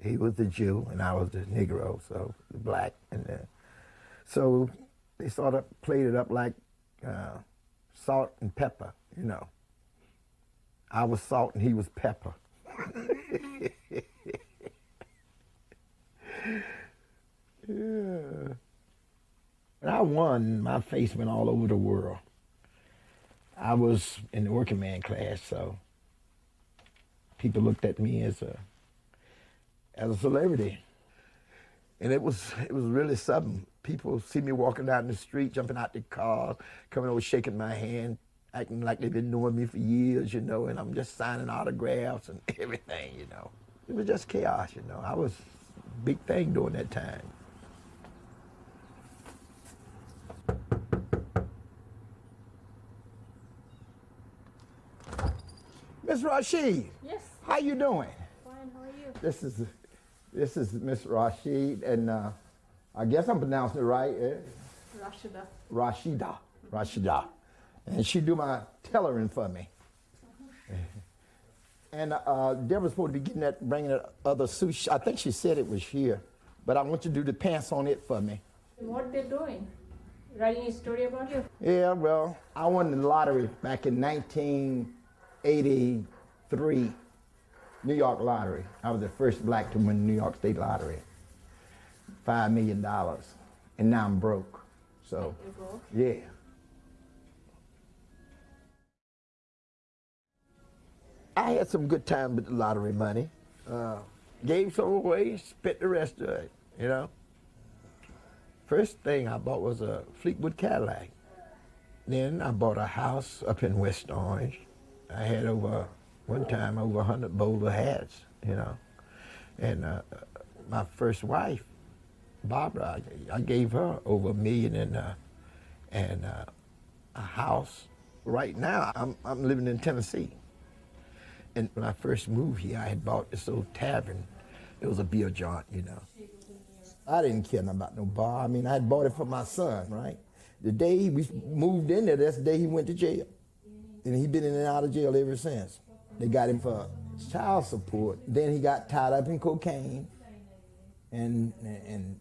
He was the Jew and I was the Negro, so the black, and uh, so they sort of played it up like uh, salt and pepper, you know. I was salt and he was pepper. yeah. When I won, my face went all over the world. I was in the working man class, so people looked at me as a as a celebrity. And it was it was really something. People see me walking down the street, jumping out the car, coming over, shaking my hand, acting like they've been knowing me for years, you know, and I'm just signing autographs and everything, you know. It was just chaos, you know. I was a big thing during that time. Miss Rashid. Yes. How you doing? Fine, how are you? This is this is Miss Rashid, and uh, I guess I'm pronouncing it right. Eh? Rashida. Rashida. Rashida. And she do my tailoring for me. And uh, Deborah's supposed to be getting that, bringing that other suit. I think she said it was here, but I want you to do the pants on it for me. What they're doing? Writing a story about you? Yeah, well, I won the lottery back in 1983, New York lottery. I was the first black to win the New York State lottery. Five million dollars. And now I'm broke. So, broke? yeah. I had some good time with the lottery money. Uh, gave some away, spent the rest of it, you know. First thing I bought was a Fleetwood Cadillac. Then I bought a house up in West Orange. I had over, one time, over 100 bowler hats, you know. And uh, my first wife, Barbara, I, I gave her over a million and, uh, and uh, a house. Right now, I'm, I'm living in Tennessee. And when I first moved here, I had bought this old tavern. It was a beer joint, you know. I didn't care about no bar. I mean, I had bought it for my son, right? The day we moved in there, that's the day he went to jail. And he been in and out of jail ever since. They got him for child support. Then he got tied up in cocaine. And, and,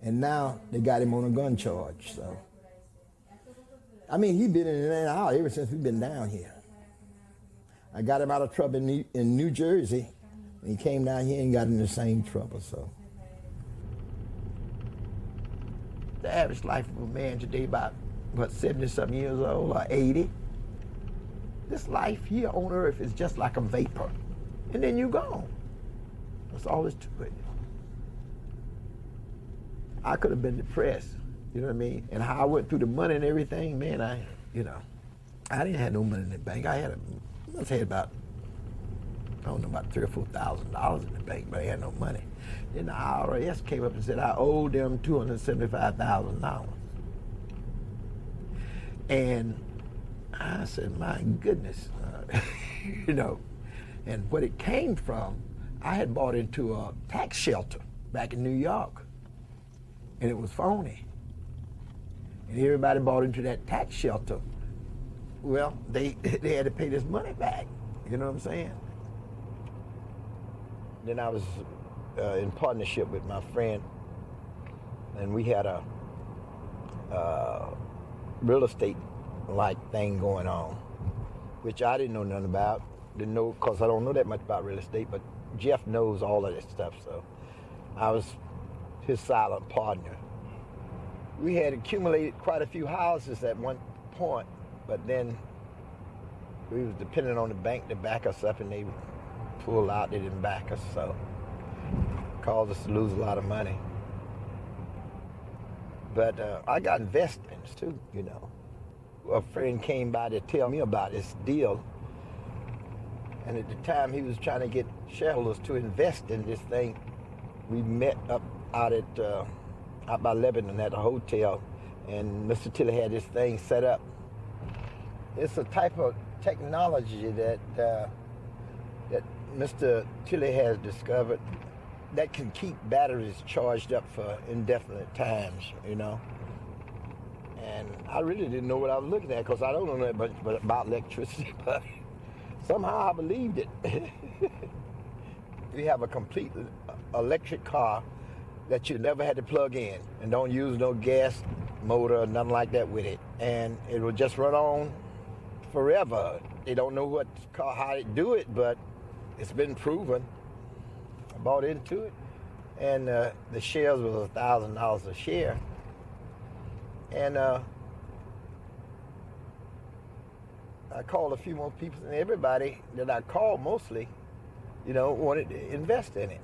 and now they got him on a gun charge, so. I mean, he been in and out ever since we've been down here. I got him out of trouble in New, in New Jersey. He came down here and got in the same trouble, so. The average life of a man today about, what, 70-something years old or 80. This life here on earth is just like a vapor. And then you're gone. That's all there's to it. I could have been depressed, you know what I mean? And how I went through the money and everything, man, I, you know, I didn't have no money in the bank. I had, a, I must had about, I don't know, about three or four thousand dollars in the bank, but I had no money. Then the IRS came up and said I owed them two hundred seventy-five thousand dollars. And I said, my goodness, uh, you know, and what it came from, I had bought into a tax shelter back in New York, and it was phony. And everybody bought into that tax shelter. Well, they they had to pay this money back. You know what I'm saying? Then I was uh, in partnership with my friend, and we had a uh, real estate like thing going on, which I didn't know nothing about. Didn't know because I don't know that much about real estate, but Jeff knows all of that stuff. So I was his silent partner. We had accumulated quite a few houses at one point, but then we was depending on the bank to back us up, and they pulled out. They didn't back us, so caused us to lose a lot of money. But uh, I got investments too, you know. A friend came by to tell me about this deal. And at the time he was trying to get shareholders to invest in this thing, we met up out at uh, out by Lebanon at a hotel, and Mr. Tilley had this thing set up. It's a type of technology that uh, that Mr. Tilley has discovered that can keep batteries charged up for indefinite times, you know. And I really didn't know what I was looking at because I don't know that much about electricity, but somehow I believed it. we have a complete electric car that you never had to plug in and don't use no gas motor or nothing like that with it. And it will just run on forever. They don't know what car, how to do it, but it's been proven. I bought into it. And uh, the shares was a thousand dollars a share. And uh, I called a few more people, and everybody that I called mostly, you know, wanted to invest in it.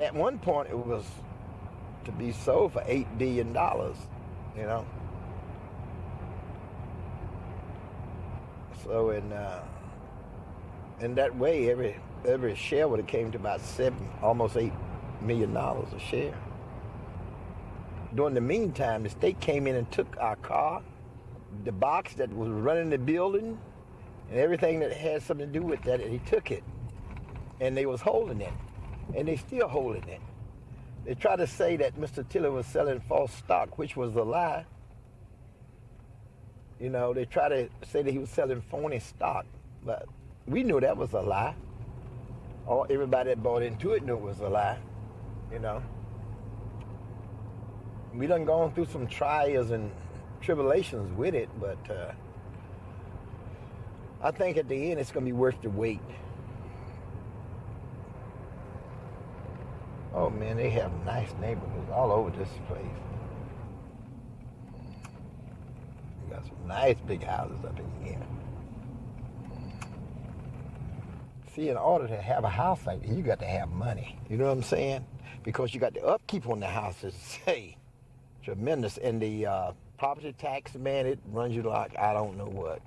At one point, it was to be sold for eight billion dollars, you know. So in uh, in that way, every every share would have came to about seven, almost eight million dollars a share. During the meantime, the state came in and took our car, the box that was running the building, and everything that had something to do with that, and he took it. And they was holding it. And they still holding it. They try to say that Mr. Tilley was selling false stock, which was a lie. You know, they try to say that he was selling phony stock, but we knew that was a lie. All everybody that bought into it knew it was a lie. You know. We done gone through some trials and tribulations with it, but uh, I think at the end it's going to be worth the wait. Oh man, they have nice neighborhoods all over this place. You got some nice big houses up in here. See, in order to have a house like that, you got to have money. You know what I'm saying? Because you got the upkeep on the houses, say, tremendous. And the uh, property tax, man, it runs you like I don't know what.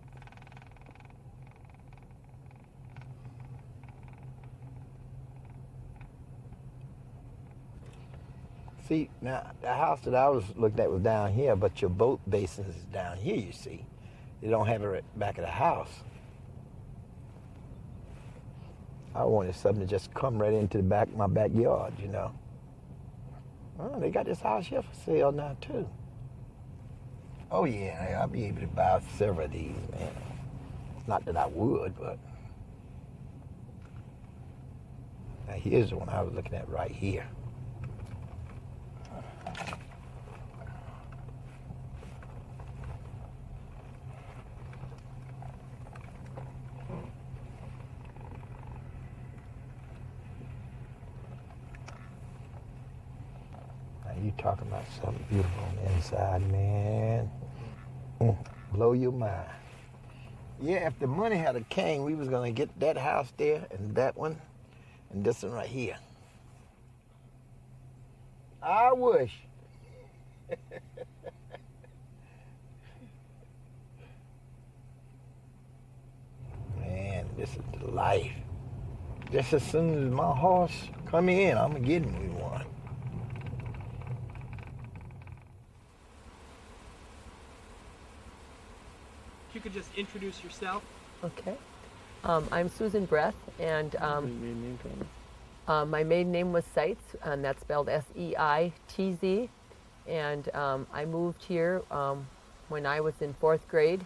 See, now, the house that I was looking at was down here, but your boat basin is down here, you see. They don't have it at back of the house. I wanted something to just come right into the back of my backyard, you know. They got this house here for sale now, too. Oh, yeah, I'll be able to buy several of these, man. Not that I would, but... Now, here's the one I was looking at right here. You talking about something beautiful on the inside, man. Mm, blow your mind. Yeah, if the money had a king, we was gonna get that house there and that one and this one right here. I wish. Man, this is the life. Just as soon as my horse come in, I'm gonna get me one. Could just introduce yourself. Okay. Um, I'm Susan Breath, and um, uh, my maiden name was Seitz, and that's spelled S-E-I-T-Z. And um, I moved here um, when I was in fourth grade,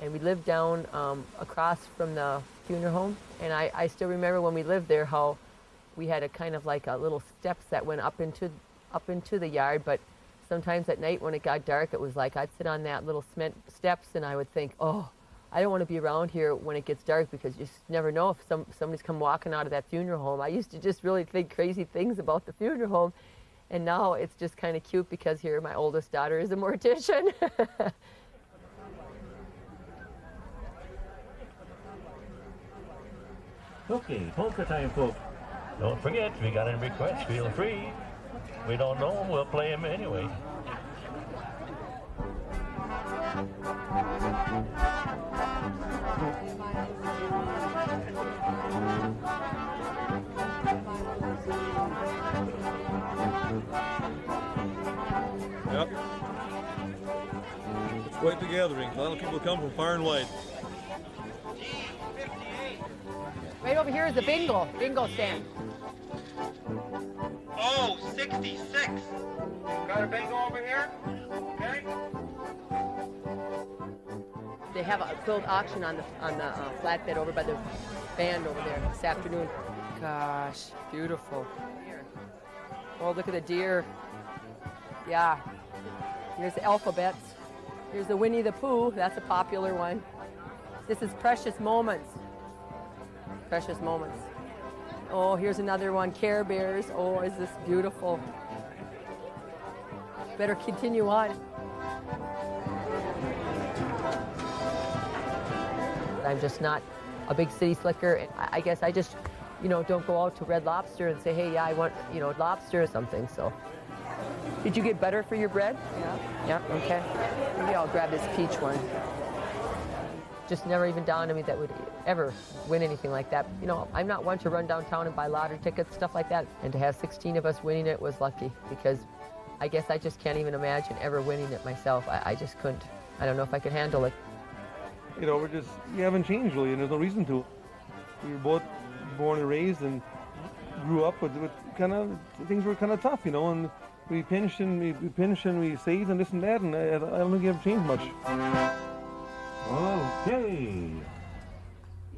and we lived down um, across from the funeral home. And I, I still remember when we lived there how we had a kind of like a little steps that went up into up into the yard, but sometimes at night when it got dark, it was like I'd sit on that little cement steps and I would think, oh, I don't want to be around here when it gets dark because you just never know if some, somebody's come walking out of that funeral home. I used to just really think crazy things about the funeral home. And now it's just kind of cute because here my oldest daughter is a mortician. Okay, polka time, folks. Don't forget, we got any requests, feel free. We don't know him. We'll play him anyway. Yep. It's quite the gathering. A lot of people come from far and wide. Right over here is the bingo, bingo stand. Oh, 66. Got a bingo over here? Okay. They have a filled auction on the on the uh, flatbed over by the band over there this afternoon. Gosh, beautiful. Oh, look at the deer. Yeah. Here's the alphabets. Here's the Winnie the Pooh. That's a popular one. This is Precious Moments. Precious Moments. Oh, here's another one. Care Bears. Oh, is this beautiful? Better continue on. I'm just not a big city slicker. I I guess I just, you know, don't go out to Red Lobster and say, hey, yeah, I want, you know, lobster or something. So, did you get butter for your bread? Yeah. Yeah. Okay. Maybe I'll grab this peach one. Just never even dawned on me that would ever win anything like that. You know, I'm not one to run downtown and buy lottery tickets, stuff like that. And to have 16 of us winning it was lucky because I guess I just can't even imagine ever winning it myself. I, I just couldn't. I don't know if I could handle it. You know, we're just, we haven't changed really, and there's no reason to. We were both born and raised and grew up with, with kind of, things were kind of tough, you know, and we pinched and we, we pinched and we saved and this and that, and I, I don't think we have changed much. Okay.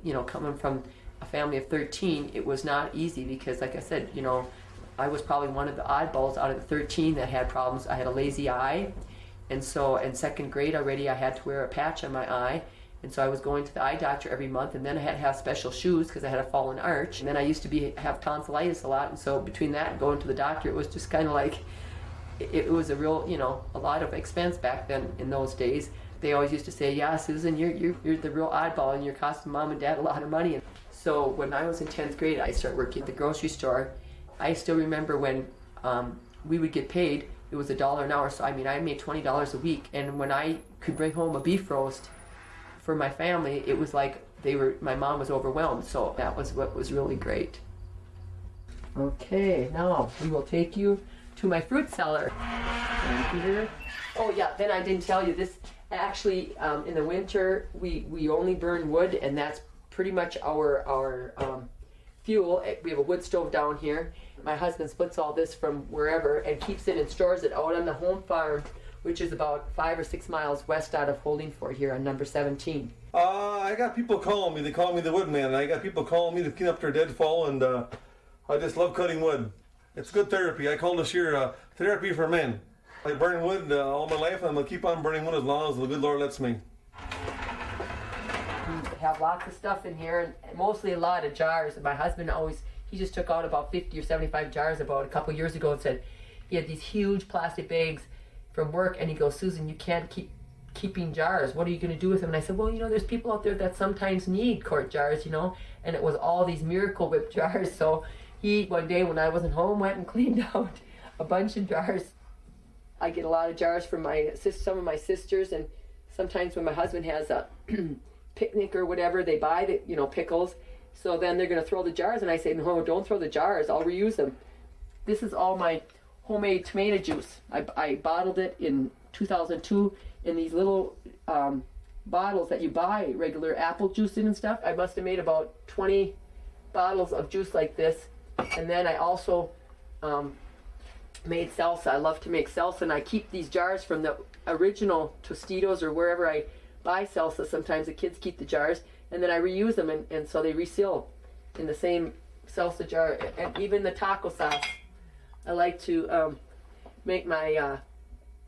You know, coming from a family of 13, it was not easy because, like I said, you know, I was probably one of the oddballs out of the 13 that had problems. I had a lazy eye, and so in second grade already, I had to wear a patch on my eye. And so I was going to the eye doctor every month, and then I had to have special shoes because I had a fallen arch. And then I used to be have tonsillitis a lot, and so between that and going to the doctor, it was just kind of like it, it was a real, you know, a lot of expense back then in those days. They always used to say, "Yeah, Susan, you're you're, you're the real oddball, and you're costing mom and dad a lot of money." So when I was in 10th grade, I started working at the grocery store. I still remember when um, we would get paid. It was a dollar an hour, so I mean, I made twenty dollars a week. And when I could bring home a beef roast for my family, it was like they were. My mom was overwhelmed, so that was what was really great. Okay, now we will take you to my fruit cellar. And here, oh yeah, then I didn't tell you this. Actually, um, in the winter, we we only burn wood, and that's pretty much our our um, fuel. Eh, We have a wood stove down here. My husband splits all this from wherever and keeps it and stores it out on the home farm, which is about five or six miles west out of Holdingford here on number 17. Uh, I got people calling me. They call me the woodman. I got people calling me to clean up their deadfall, and uh, I just love cutting wood. It's good therapy. I call this year uh, therapy for men. I burn wood uh, all my life, and I'm gonna keep on burning wood as long as the good Lord lets me. We have lots of stuff in here, and mostly a lot of jars. My husband always, he just took out about 50 or 75 jars about a couple years ago and said he had these huge plastic bags from work, and he goes, Susan, you can't keep keeping jars. What are you going to do with them? And I said, well, you know, there's people out there that sometimes need quart jars, you know, and it was all these Miracle Whip jars. So he, one day when I wasn't home, went and cleaned out a bunch of jars. I get a lot of jars from my some of my sisters, and sometimes when my husband has a picnic or whatever, they buy the, you know, pickles. So then they're going to throw the jars, and I say, no, don't throw the jars. I'll reuse them. This is all my homemade tomato juice. I, I bottled it in 2002 in these little um, bottles that you buy regular apple juice in and stuff. I must have made about 20 bottles of juice like this. And then I also um, made salsa. I love to make salsa, and I keep these jars from the original Tostitos or wherever I buy salsa. Sometimes the kids keep the jars, and then I reuse them, and, and so they reseal in the same salsa jar. And even the taco sauce, I like to um, make my uh,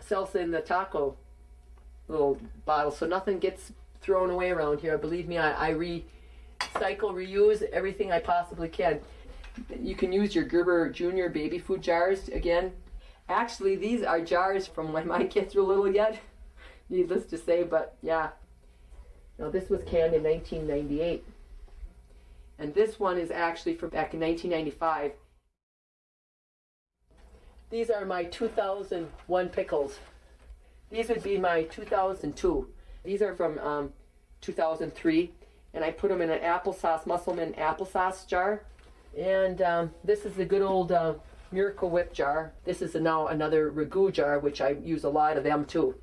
salsa in the taco little bottle, so nothing gets thrown away around here. Believe me, I, I recycle, reuse everything I possibly can. You can use your Gerber Junior baby food jars again. Actually, these are jars from when my kids were little yet, needless to say, but yeah. Now this was canned in 1998. And this one is actually from back in 1995. These are my 2001 pickles. These would be my 2002. These are from um, 2003, and I put them in an applesauce, Musselman applesauce jar. And um, this is the good old uh, Miracle Whip jar. This is now another ragu jar, which I use a lot of them too.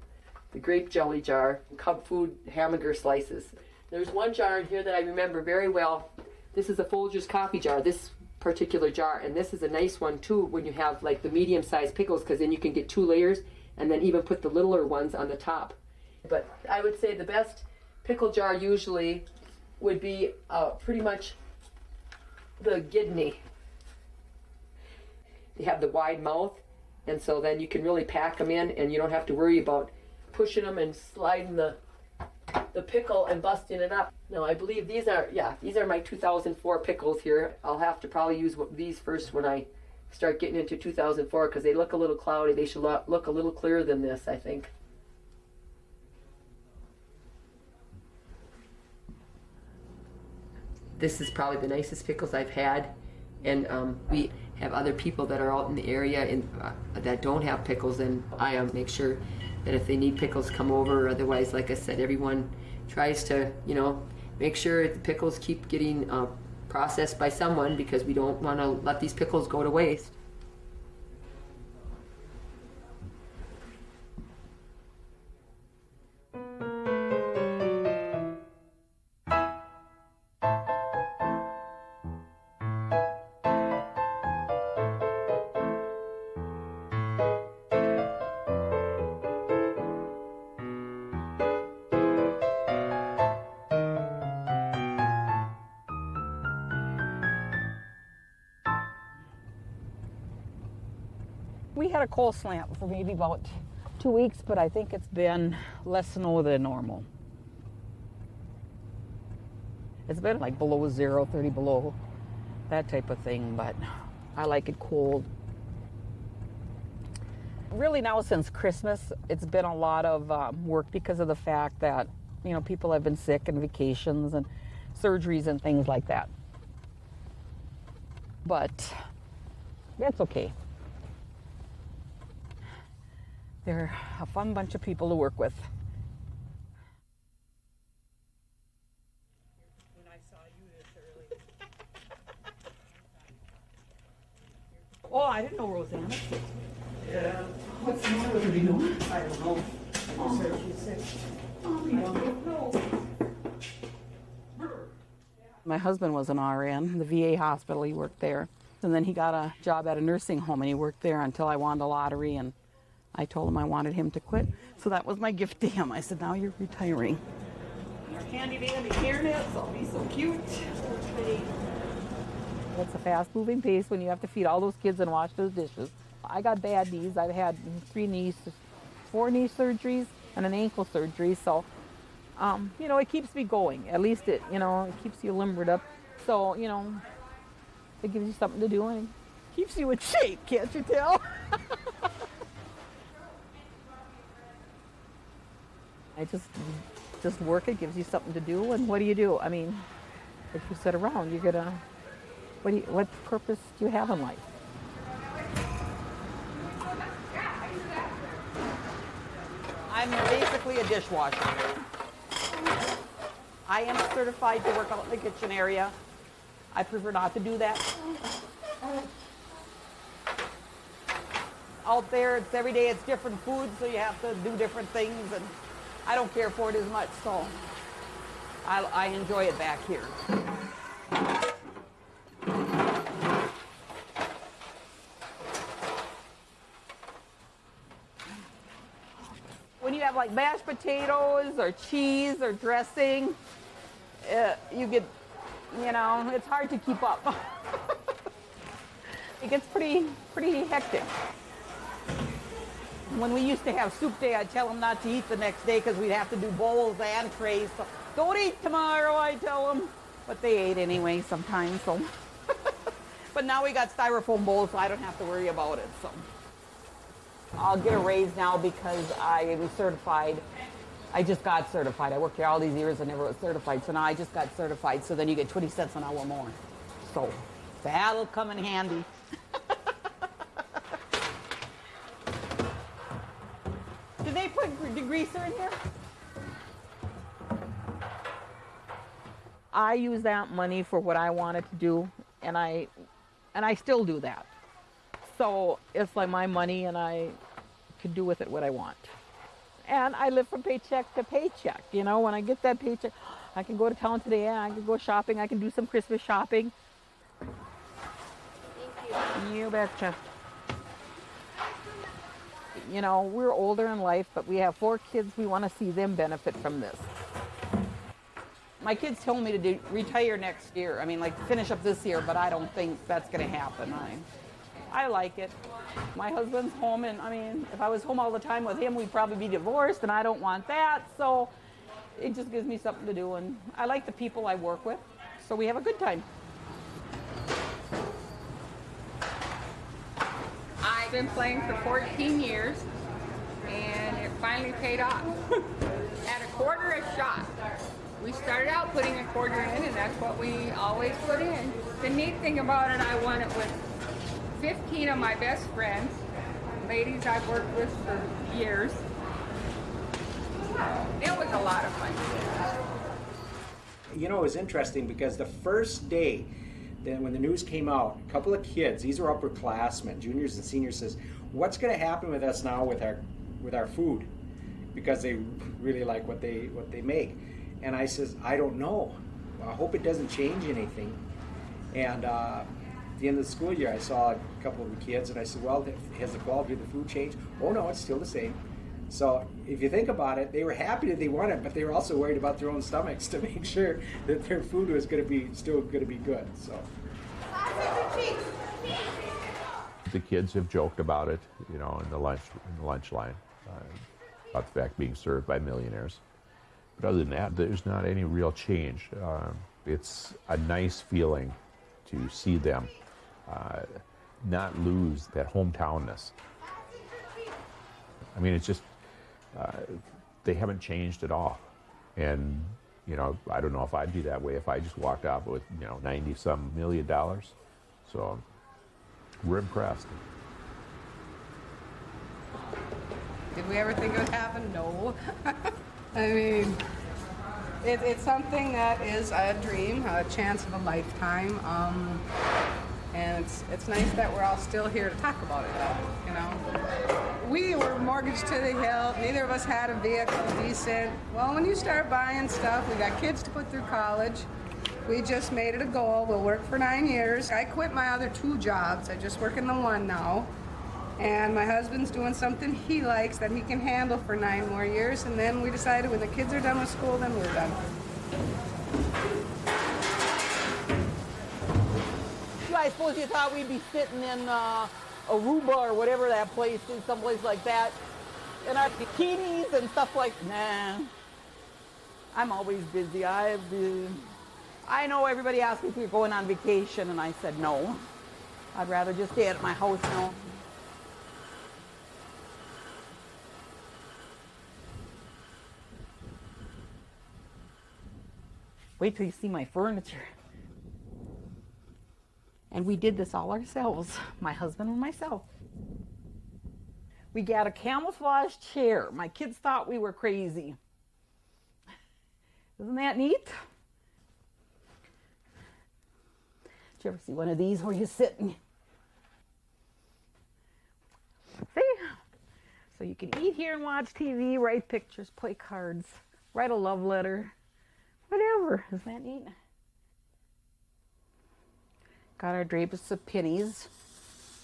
The grape jelly jar, cub food hamburger slices. There's one jar in here that I remember very well. This is a Folgers coffee jar, this particular jar. And this is a nice one too when you have like the medium sized pickles because then you can get two layers and then even put the littler ones on the top. But I would say the best pickle jar usually would be uh, pretty much the Gedney. They have the wide mouth, and so then you can really pack them in, and you don't have to worry about pushing them and sliding the the pickle and busting it up. Now I believe these are yeah these are my 2004 pickles here. I'll have to probably use these first when I start getting into 2004 because they look a little cloudy. They should look a little clearer than this, I think. This is probably the nicest pickles I've had, and um, we have other people that are out in the area and uh, that don't have pickles, and I um, make sure that if they need pickles, come over. Otherwise, like I said, everyone tries to, you know, make sure the pickles keep getting uh, processed by someone because we don't want to let these pickles go to waste. Had a cold snap for maybe about two weeks, but I think it's been less snow than normal. It's been like below zero, 30 below, that type of thing, but I like it cold. Really now since Christmas, it's been a lot of um, work because of the fact that, you know, people have been sick and vacations and surgeries and things like that. But that's okay. They're a fun bunch of people to work with. Oh, I didn't know Rosanna. Yeah. What's the matter with her? I don't know. I just heard she's sick. Oh, we don't know. My husband was an RN, the VA hospital, he worked there. And then he got a job at a nursing home and he worked there until I won the lottery and I told him I wanted him to quit. So that was my gift to him. I said, now you're retiring. Our candy dandy hairnets, I'll be so cute. It's a fast moving pace when you have to feed all those kids and wash those dishes. I got bad knees. I've had three knees, four knee surgeries and an ankle surgery. So, um, you know, it keeps me going. At least it, you know, it keeps you limbered up. So, you know, it gives you something to do and keeps you in shape, can't you tell? I just just work. It gives you something to do, and what do you do? I mean, if you sit around, you're gonna. What do you, what purpose do you have in life? I'm basically a dishwasher. I am certified to work out in the kitchen area. I prefer not to do that. Out there, it's every day, it's different food, so you have to do different things, and I don't care for it as much, so I, I enjoy it back here. When you have like mashed potatoes or cheese or dressing, uh, you get, you know, it's hard to keep up. it gets pretty, pretty hectic. When we used to have soup day, I'd tell them not to eat the next day because we'd have to do bowls and trays. So don't eat tomorrow, I tell them. But they ate anyway sometimes, so. but now we got styrofoam bowls, so I don't have to worry about it, so. I'll get a raise now because I am certified. I just got certified. I worked here all these years and never was certified, so now I just got certified, so then you get 20 cents an hour more. So that'll come in handy. degreaser in here? I use that money for what I wanted to do, and I, and I still do that. So it's like my money, and I can do with it what I want. And I live from paycheck to paycheck. You know, when I get that paycheck, I can go to town today. and I can go shopping. I can do some Christmas shopping. Thank you. You betcha. You know, we're older in life, but we have four kids. We want to see them benefit from this. My kids told me to do, retire next year. I mean, like finish up this year, but I don't think that's going to happen. I, I like it. My husband's home, and I mean, if I was home all the time with him, we'd probably be divorced, and I don't want that. So it just gives me something to do, and I like the people I work with, so we have a good time. I've been playing for 14 years, and it finally paid off. At a quarter a shot. We started out putting a quarter in, and that's what we always put in. The neat thing about it, I won it with 15 of my best friends, ladies I've worked with for years. It was a lot of fun. You know, it was interesting because the first day then when the news came out, a couple of kids, these are upperclassmen, juniors and seniors, says, "What's going to happen with us now with our with our food?" Because they really like what they what they make, and I says, "I don't know. I hope it doesn't change anything." And uh, at the end of the school year, I saw a couple of the kids, and I said, "Well, has the quality of the food changed?" Oh no, it's still the same. So if you think about it, they were happy that they won it, but they were also worried about their own stomachs to make sure that their food was going to be still going to be good. So. The kids have joked about it, you know, in the lunch in the lunch line, uh, about the fact being served by millionaires. But other than that, there's not any real change. Um, it's a nice feeling to see them uh, not lose that hometownness. I mean, it's just they haven't changed at all, and you know, I don't know if I'd be that way if I just walked out with you know ninety some million dollars. So we're impressed. Did we ever think it would happen? No. I mean, it, it's something that is a dream, a chance of a lifetime. Um, and it's, it's nice that we're all still here to talk about it, though, you know. We were mortgaged to the hill. Neither of us had a vehicle decent. Well, when you start buying stuff, we got kids to put through college. We just made it a goal. We'll work for nine years. I quit my other two jobs. I just work in the one now. And my husband's doing something he likes that he can handle for nine more years. And then we decided when the kids are done with school, then we're done. I suppose you thought we'd be sitting in uh, Aruba or whatever that place is, someplace like that, in our bikinis and stuff like, nah. I'm always busy. I've been, I know everybody asked me if we're going on vacation, and I said no. I'd rather just stay at my house now. Wait till you see my furniture. And we did this all ourselves, my husband and myself. We got a camouflage chair. My kids thought we were crazy. Isn't that neat? Did you ever see one of these where you sit and see? So you can eat here and watch TV, write pictures, play cards, write a love letter, whatever. Isn't that neat? Got our drapes of pennies,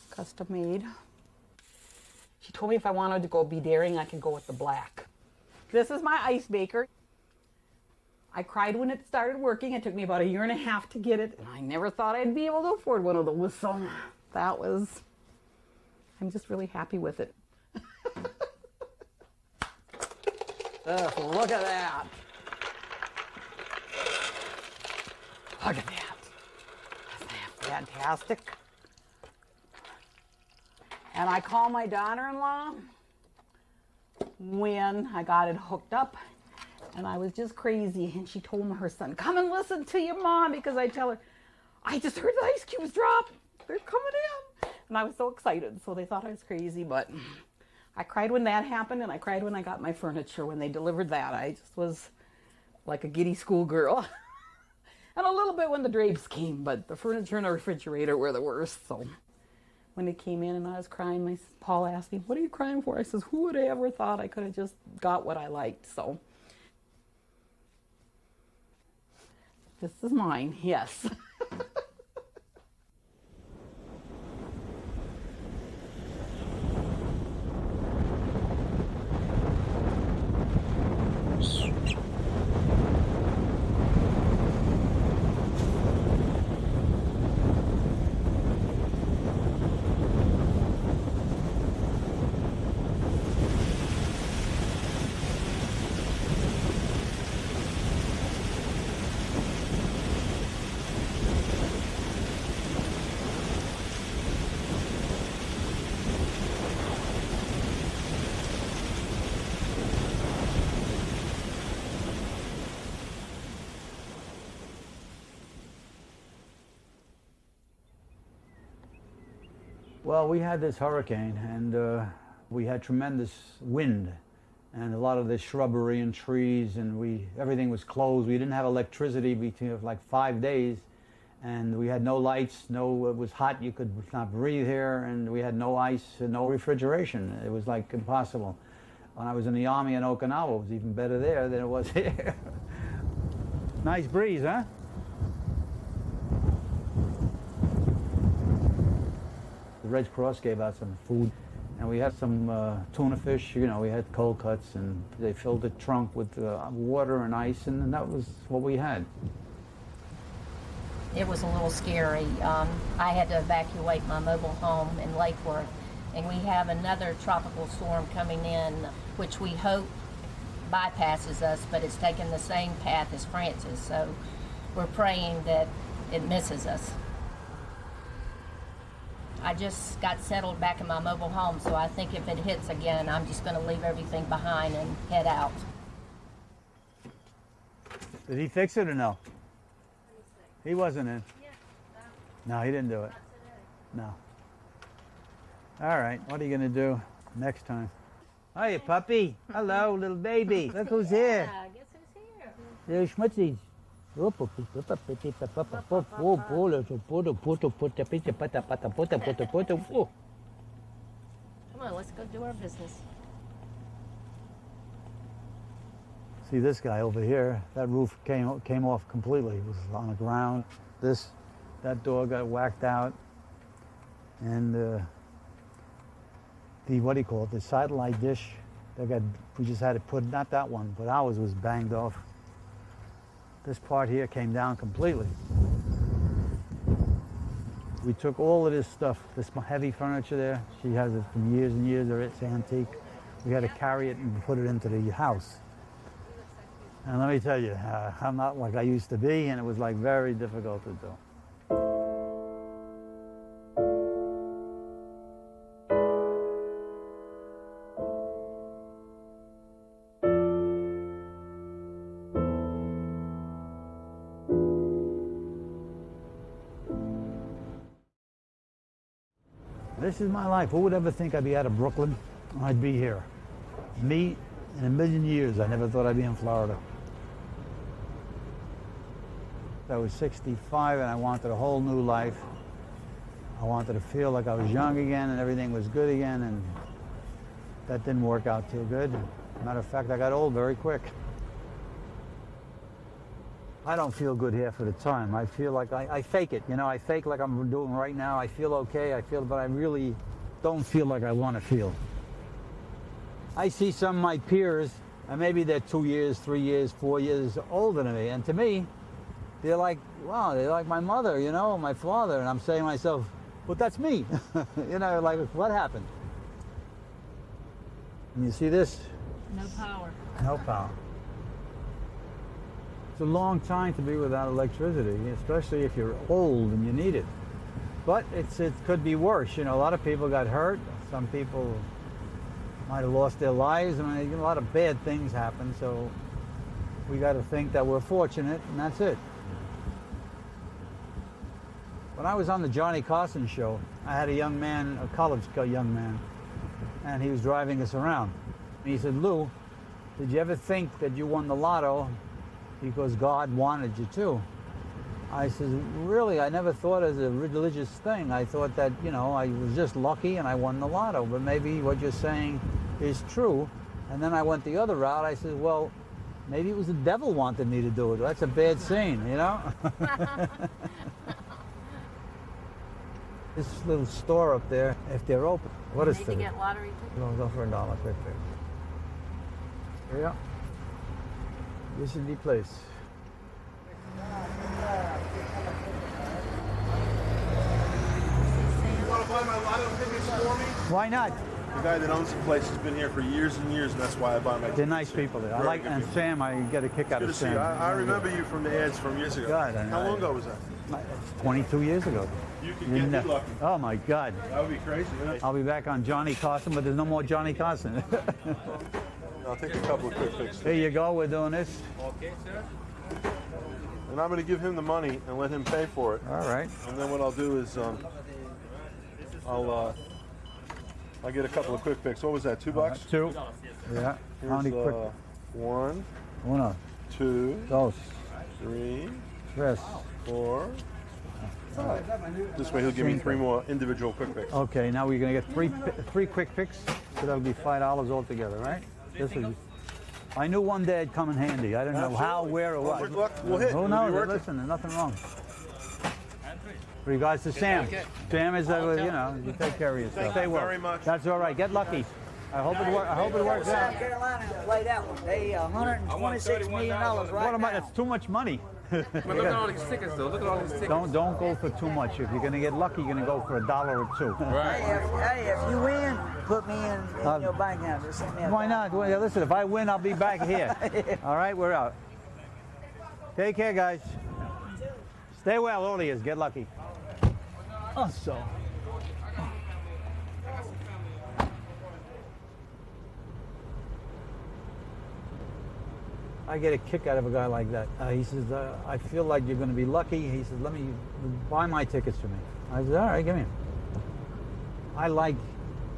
custom made. She told me if I wanted to go be daring, I could go with the black. This is my ice maker. I cried when it started working. It took me about a year and a half to get it. And I never thought I'd be able to afford one of those. So that was, I'm just really happy with it. Ugh, look at that. Look at that fantastic. And I called my daughter-in-law when I got it hooked up and I was just crazy. And she told her son, come and listen to your mom because I tell her, I just heard the ice cubes drop. They're coming in. And I was so excited. So they thought I was crazy, but I cried when that happened, and I cried when I got my furniture when they delivered that. I just was like a giddy schoolgirl. and a little bit when the drapes came, but the furniture and the refrigerator were the worst. So when they came in and I was crying, my Paul asked me, "What are you crying for?" I says, "Who would have ever thought I could have just got what I liked?" So this is mine. Yes. We had this hurricane and uh, we had tremendous wind and a lot of the shrubbery and trees and we everything was closed. We didn't have electricity between like five days and we had no lights, no, it was hot, you could not breathe here and we had no ice and no refrigeration. It was like impossible. When I was in the army in Okinawa, it was even better there than it was here. nice breeze, huh? The Red Cross gave out some food, and we had some uh, tuna fish. You know, we had cold cuts, and they filled the trunk with uh, water and ice, and that was what we had. It was a little scary. Um, I had to evacuate my mobile home in Lake Worth, and we have another tropical storm coming in, which we hope bypasses us, but it's taking the same path as Frances. So we're praying that it misses us. I just got settled back in my mobile home, so I think if it hits again, I'm just going to leave everything behind and head out. Did he fix it or no? He wasn't in. Um, no, he didn't do it. No. All right, what are you going to do next time? Hiya, puppy. Hello, little baby. Look who's here. Yeah, guess who's here? There's Schmutzies. Come on, let's go do our business. See this guy over here, that roof came, came off completely. It was on the ground. This, that door got whacked out. And uh, the, what do you call it, the satellite dish, they got, we just had to put, not that one, but ours was banged off. This part here came down completely. We took all of this stuff, this heavy furniture there, she has it from years and years, or it's antique. We had to carry it and put it into the house. And let me tell you, uh, I'm not like I used to be, and it was like very difficult to do. This is my life. Who would ever think I'd be out of Brooklyn? I'd be here. Me, in a million years, I never thought I'd be in Florida. I was 65 and I wanted a whole new life. I wanted to feel like I was young again and everything was good again, and that didn't work out too good. Matter of fact, I got old very quick. I don't feel good half of the time. I feel like I, I fake it. You know, I fake like I'm doing right now. I feel okay. I feel, but I really don't feel like I want to feel. I see some of my peers, and maybe they're two years, three years, four years older than me, and to me, they're like, wow, they're like my mother, you know, my father, and I'm saying to myself, but that's me. you know, like, what happened? And you see this? No power. No power. It's a long time to be without electricity, especially if you're old and you need it. But it's, it could be worse. You know, a lot of people got hurt. Some people might have lost their lives. I mean, a lot of bad things happen. So we got to think that we're fortunate, and that's it. When I was on the Johnny Carson show, I had a young man, a college young man. and he was driving us around. And he said, Lou, did you ever think that you won the lotto because God wanted you to? I said, really, I never thought as a religious thing. I thought that, you know, I was just lucky and I won the lotto. But maybe what you're saying is true. And then I went the other route. I said, well, maybe it was the devil wanted me to do it. That's a bad scene, you know? this little store up there, if they're open, what is it? get lottery tickets? We'll go for a dollar quick fix. Here you go. This is the place. You want to buy my lotto tickets for me? Why not? The guy that owns the place has been here for years and years, and that's why I buy my tickets. They're nice people there. I Very like, and people. Sam, I get a kick out Good of Sam. I, I remember you from the ads from years ago. God, How long ago was that? 22 years ago. You could get lucky. Oh my God. That would be crazy. I'll be back on Johnny Carson, but there's no more Johnny Carson. I'll take a couple of quick fixes. Here you go, we're doing this. Okay, sir. And I'm going to give him the money and let him pay for it. All right. And then what I'll do is um, I'll uh, I'll get a couple of quick picks. What was that? Two bucks? Two. Yeah. Here's, How many quick? uh, one, Uno, two, dos, three, tres. four. five. This way he'll give me three more individual quick picks. Okay, now we're gonna get three three quick picks, so that'll be five dollars altogether, right? This is. I knew one day it'd come in handy. I don't know how, where, or Well, what. good luck. We'll hit. Who We'll be knows? working. Listen, there's nothing wrong. Regards to Sam. Sam is, uh, you know, you take care of yourself. Thank Stay you well. very much. That's all right. Get lucky. I hope it works. I hope it works out. South Carolina played that one. They uh, 126 million dollars right What am I? now. That's too much money. But look at all these tickets, though. Look at all these tickets. Don't don't go for too much. If you're gonna get lucky, you're gonna go for a dollar or two. Hey, if, hey, if you win, put me in, in Uh, your bank account. Just send Why not? Well, listen, if I win, I'll be back here. All right, we're out. Take care, guys. Stay well, all of you. Get lucky. Oh, I get a kick out of a guy like that. Uh, he says, uh, I feel like you're going to be lucky. He says, let me buy my tickets for me. I said, all right, give me 'em." I like,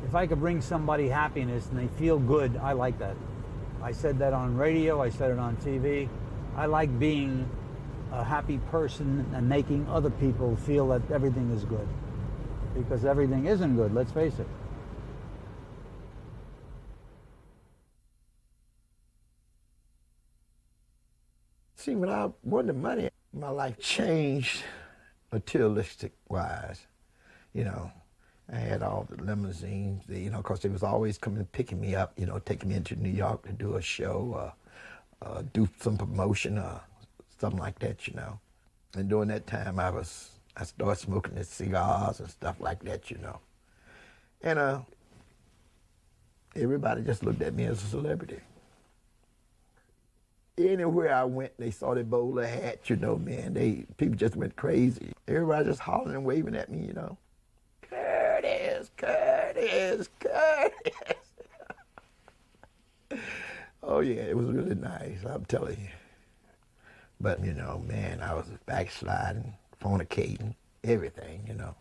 if I could bring somebody happiness and they feel good, I like that. I said that on radio, I said it on TV. I like being a happy person and making other people feel that everything is good. Because everything isn't good, let's face it. See, when I won the money, my life changed materialistic wise. You know, I had all the limousines, you know, because they was always coming and picking me up, you know, taking me into New York to do a show, uh, uh, do some promotion, uh, something like that, you know. And during that time, I was, I started smoking the cigars and stuff like that, you know. And uh, everybody just looked at me as a celebrity anywhere I went, they saw the bowler hat, you know, man. They people just went crazy. Everybody just hollering and waving at me, you know. Curtis, Curtis, Curtis. oh yeah, it was really nice, I'm telling you. But you know, man, I was backsliding, fornicating, everything, you know.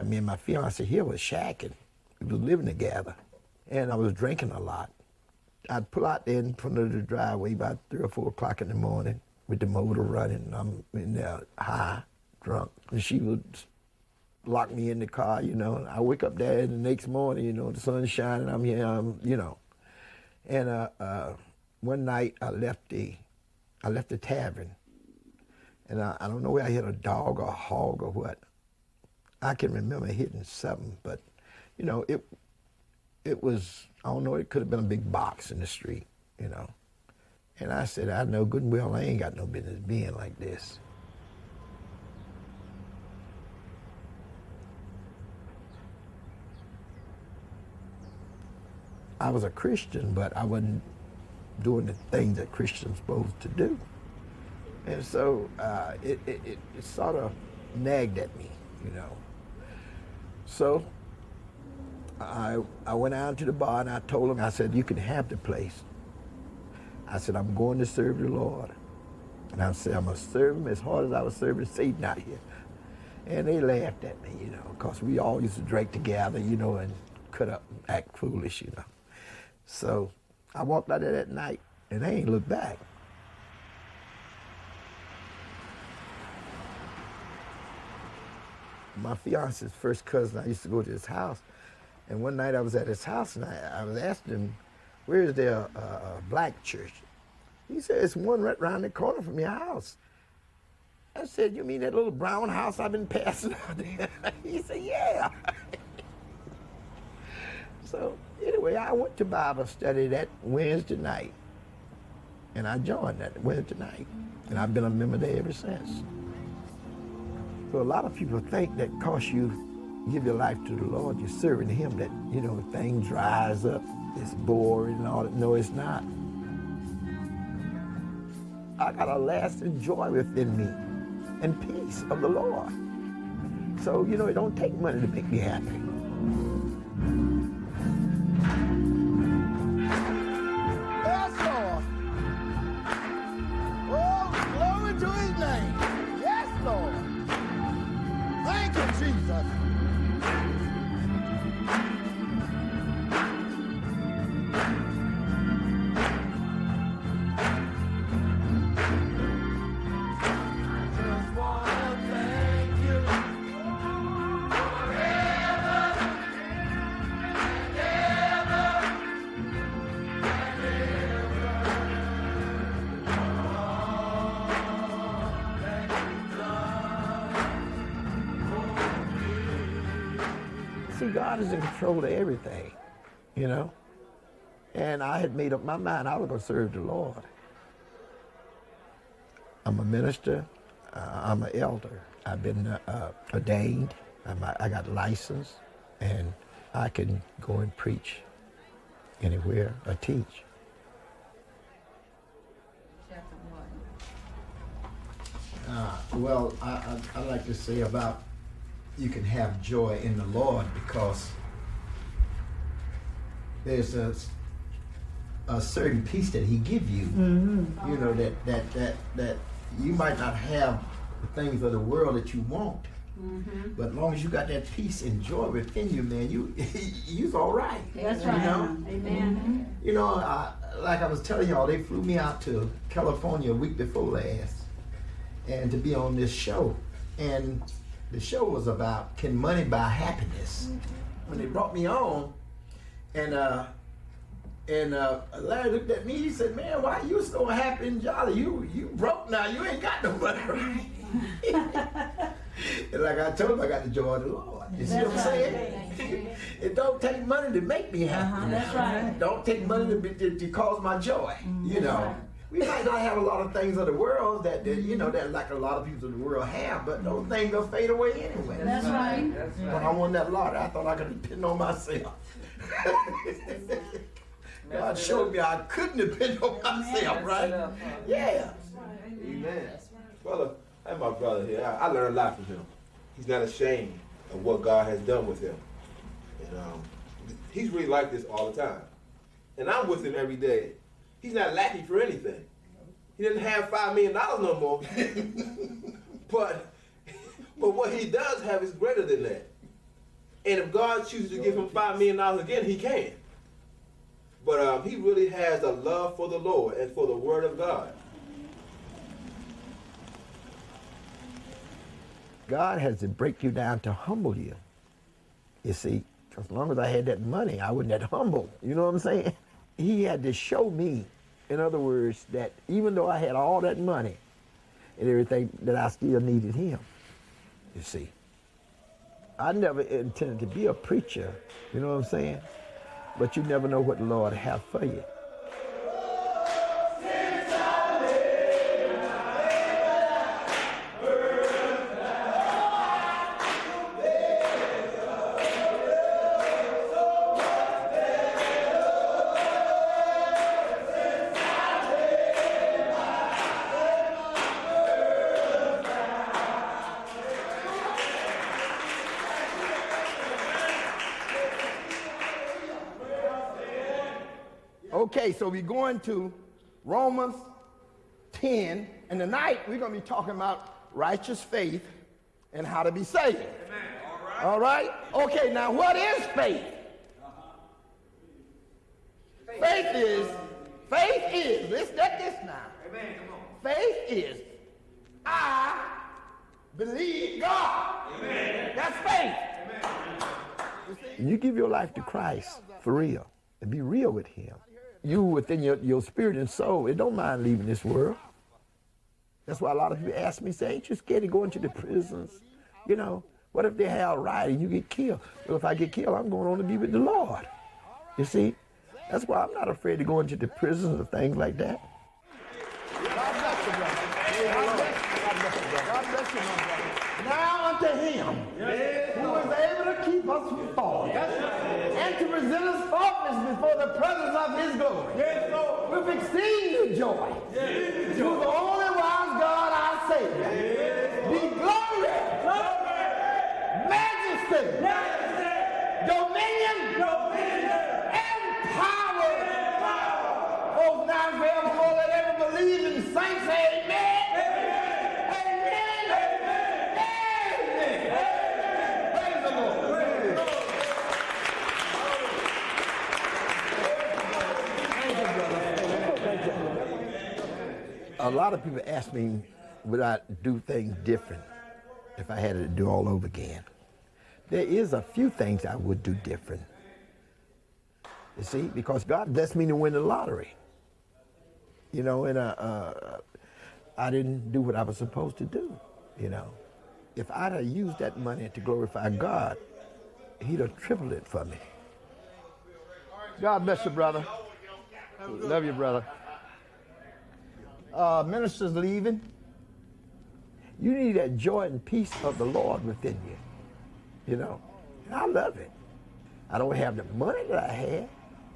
I mean, my fiance here was shacking. We was living together, and I was drinking a lot. I'd pull out there in front of the driveway about three or four o'clock in the morning with the motor running. and I'm in there high, drunk, and she would lock me in the car. You know, And I wake up there the next morning. You know, the sun's shining. I'm here. I'm, you know, and uh, uh, one night I left the, I left the tavern, and I, I don't know where I hit a dog or a hog or what. I can remember hitting something, but you know, it it was, I don't know, it could have been a big box in the street, you know. And I said, I know good and well I ain't got no business being like this. I was a Christian, but I wasn't doing the things that Christians supposed to do. And so uh, it, it, it, it sort of nagged at me, you know. So I, I went out to the bar and I told them, I said, you can have the place. I said, I'm going to serve the Lord. And I said, I'm going to serve him as hard as I was serving Satan out here. And they laughed at me, you know, because we all used to drink together, you know, and cut up and act foolish, you know. So I walked out there that night and I ain't looked back. My fiance's first cousin, I used to go to his house. And one night I was at his house and I, I was asking him, where is a black church? He said, it's one right around the corner from your house. I said, you mean that little brown house I've been passing out there? he said, yeah. so anyway, I went to Bible study that Wednesday night. And I joined that Wednesday night. And I've been a member there ever since. So a lot of people think that cause you give your life to the Lord, you're serving him, that, you know, things rise up, it's boring and all that. No, it's not. I got a lasting joy within me and peace of the Lord. So, you know, it don't take money to make me happy. God is in control of everything, you know? And I had made up my mind I was going to serve the Lord. I'm a minister. Uh, I'm an elder. I've been uh, uh, ordained. I'm, I got license, and I can go and preach anywhere or teach. Uh, well, I, I, I like to say about you can have joy in the Lord because there's a, a certain peace that He give you. Mhm. You know that that that that you might not have the things of the world that you want, but as long as you got that peace and joy within you, man, you you's all right. That's you right. know? Amen. You know, I, like I was telling y'all, they flew me out to California a week before last, and to be on this show, and the show was about can money buy happiness. When they brought me on, and uh, and uh, Larry looked at me. He said, "Man, why you so happy and jolly? You you broke now. You ain't got no money, right?" and like I told him, I got the joy of the Lord. You see what I'm That's saying? it don't take money to make me happy. Uh-huh, that's right. Don't take money to, be, to, to cause my joy. You That's know. right. We might not have a lot of things of the world that, that you know that like a lot of people in the world have, but those things will fade away anyway. That's right. That's When I won that lottery, I thought I could depend on myself. God showed me I couldn't depend on myself, right? Yeah. Amen. Brother, that's my brother here. I, I learned a lot from him. He's not ashamed of what God has done with him. And um, he's really like this all the time. And I'm with him every day. He's not lacking for anything. He doesn't have five million dollars no more. but but what he does have is greater than that. And if God chooses to give him five million dollars again, he can. But um, he really has a love for the Lord and for the Word of God. God has to break you down to humble you. You see, as long as I had that money, I wasn't that humble. You know what I'm saying? He had to show me, in other words, that even though I had all that money and everything, that I still needed him. You see. I never intended to be a preacher, you know what I'm saying? But you never know what the Lord have for you. We're going to Romans 10, and tonight we're going to be talking about righteous faith and how to be saved. All right? Okay, now what is faith? faith is, faith is, let's get this now. Amen. Come on. Faith is, I believe God. Amen. That's faith. When you give your life to Christ for real and be real with Him, you within your, your spirit and soul, it don't mind leaving this world. That's why a lot of people ask me, say, ain't you scared to go into the prisons? You know, what if they have a riot and you get killed? Well, if I get killed, I'm going on to be with the Lord. You see? That's why I'm not afraid to go into the prisons or things like that. God bless you, brother. God bless you, God bless you, brother. God bless you, brother. Now unto him who is able to keep us from falling us before the presence of his glory. With exceeding joy. To the only wise God our Savior. Be glory, majesty, dominion, and power. Both now and forevermore, let every believing saint say amen. Amen. Amen. Praise the Lord. A lot of people ask me would I do things different if I had to do all over again. There is a few things I would do different. You see, because God blessed me to win the lottery. You know, and uh, uh, I didn't do what I was supposed to do. You know, if I'd have used that money to glorify God, He'd have tripled it for me. God bless you, brother. Love you, brother. Uh, ministers leaving. You need that joy and peace of the Lord within you. You know, and I love it. I don't have the money that I had.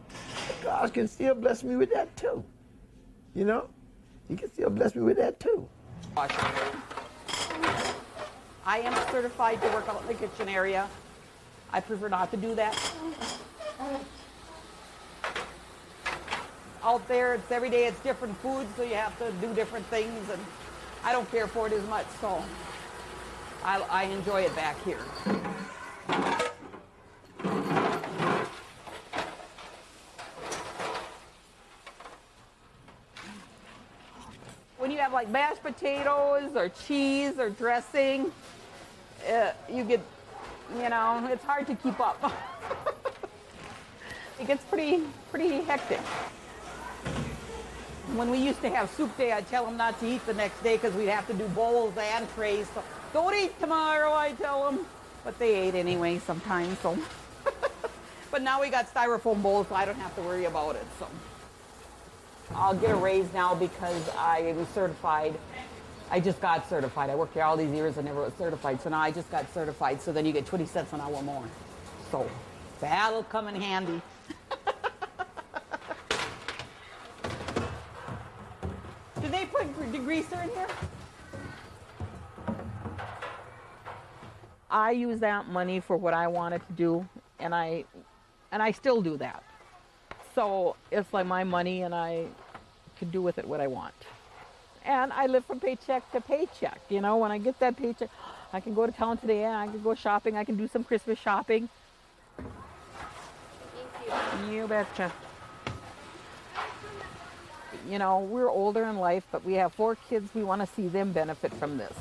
But God can still bless me with that too. You know, He can still bless me with that too. I am certified to work out in the kitchen area. I prefer not to do that. Out there, it's every day, it's different food, so you have to do different things, and I don't care for it as much, so I, I enjoy it back here. When you have like mashed potatoes or cheese or dressing, uh, you get, you know, it's hard to keep up. it gets pretty, pretty hectic. When we used to have soup day, I'd tell them not to eat the next day because we'd have to do bowls and trays. So don't eat tomorrow, I tell them. But they ate anyway sometimes, so. but now we got styrofoam bowls, so I don't have to worry about it, so. I'll get a raise now because I am certified. I just got certified. I worked here all these years and never was certified, so now I just got certified, so then you get 20 cents an hour more. So that'll come in handy. Did they put degreaser in here? I use that money for what I wanted to do, and I, and I still do that. So it's like my money, and I can do with it what I want. And I live from paycheck to paycheck. You know, when I get that paycheck, I can go to town today, and I can go shopping. I can do some Christmas shopping. Thank you. You betcha. You know, we're older in life, but we have four kids. We want to see them benefit from this.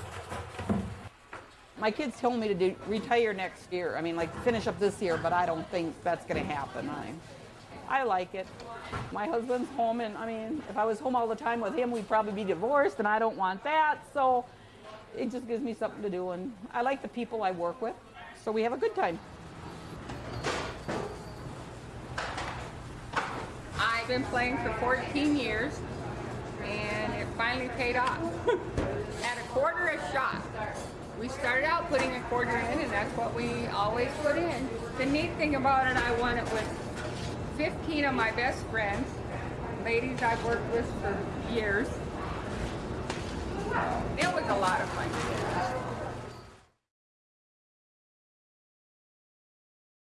My kids told me to do, retire next year. I mean, like finish up this year, but I don't think that's going to happen. I, I like it. My husband's home, and I mean, if I was home all the time with him, we'd probably be divorced, and I don't want that. So it just gives me something to do, and I like the people I work with, so we have a good time. I've been playing for 14 years, and it finally paid off. At a quarter a shot. We started out putting a quarter in, and that's what we always put in. The neat thing about it, I won it with 15 of my best friends, ladies I've worked with for years. It was a lot of fun.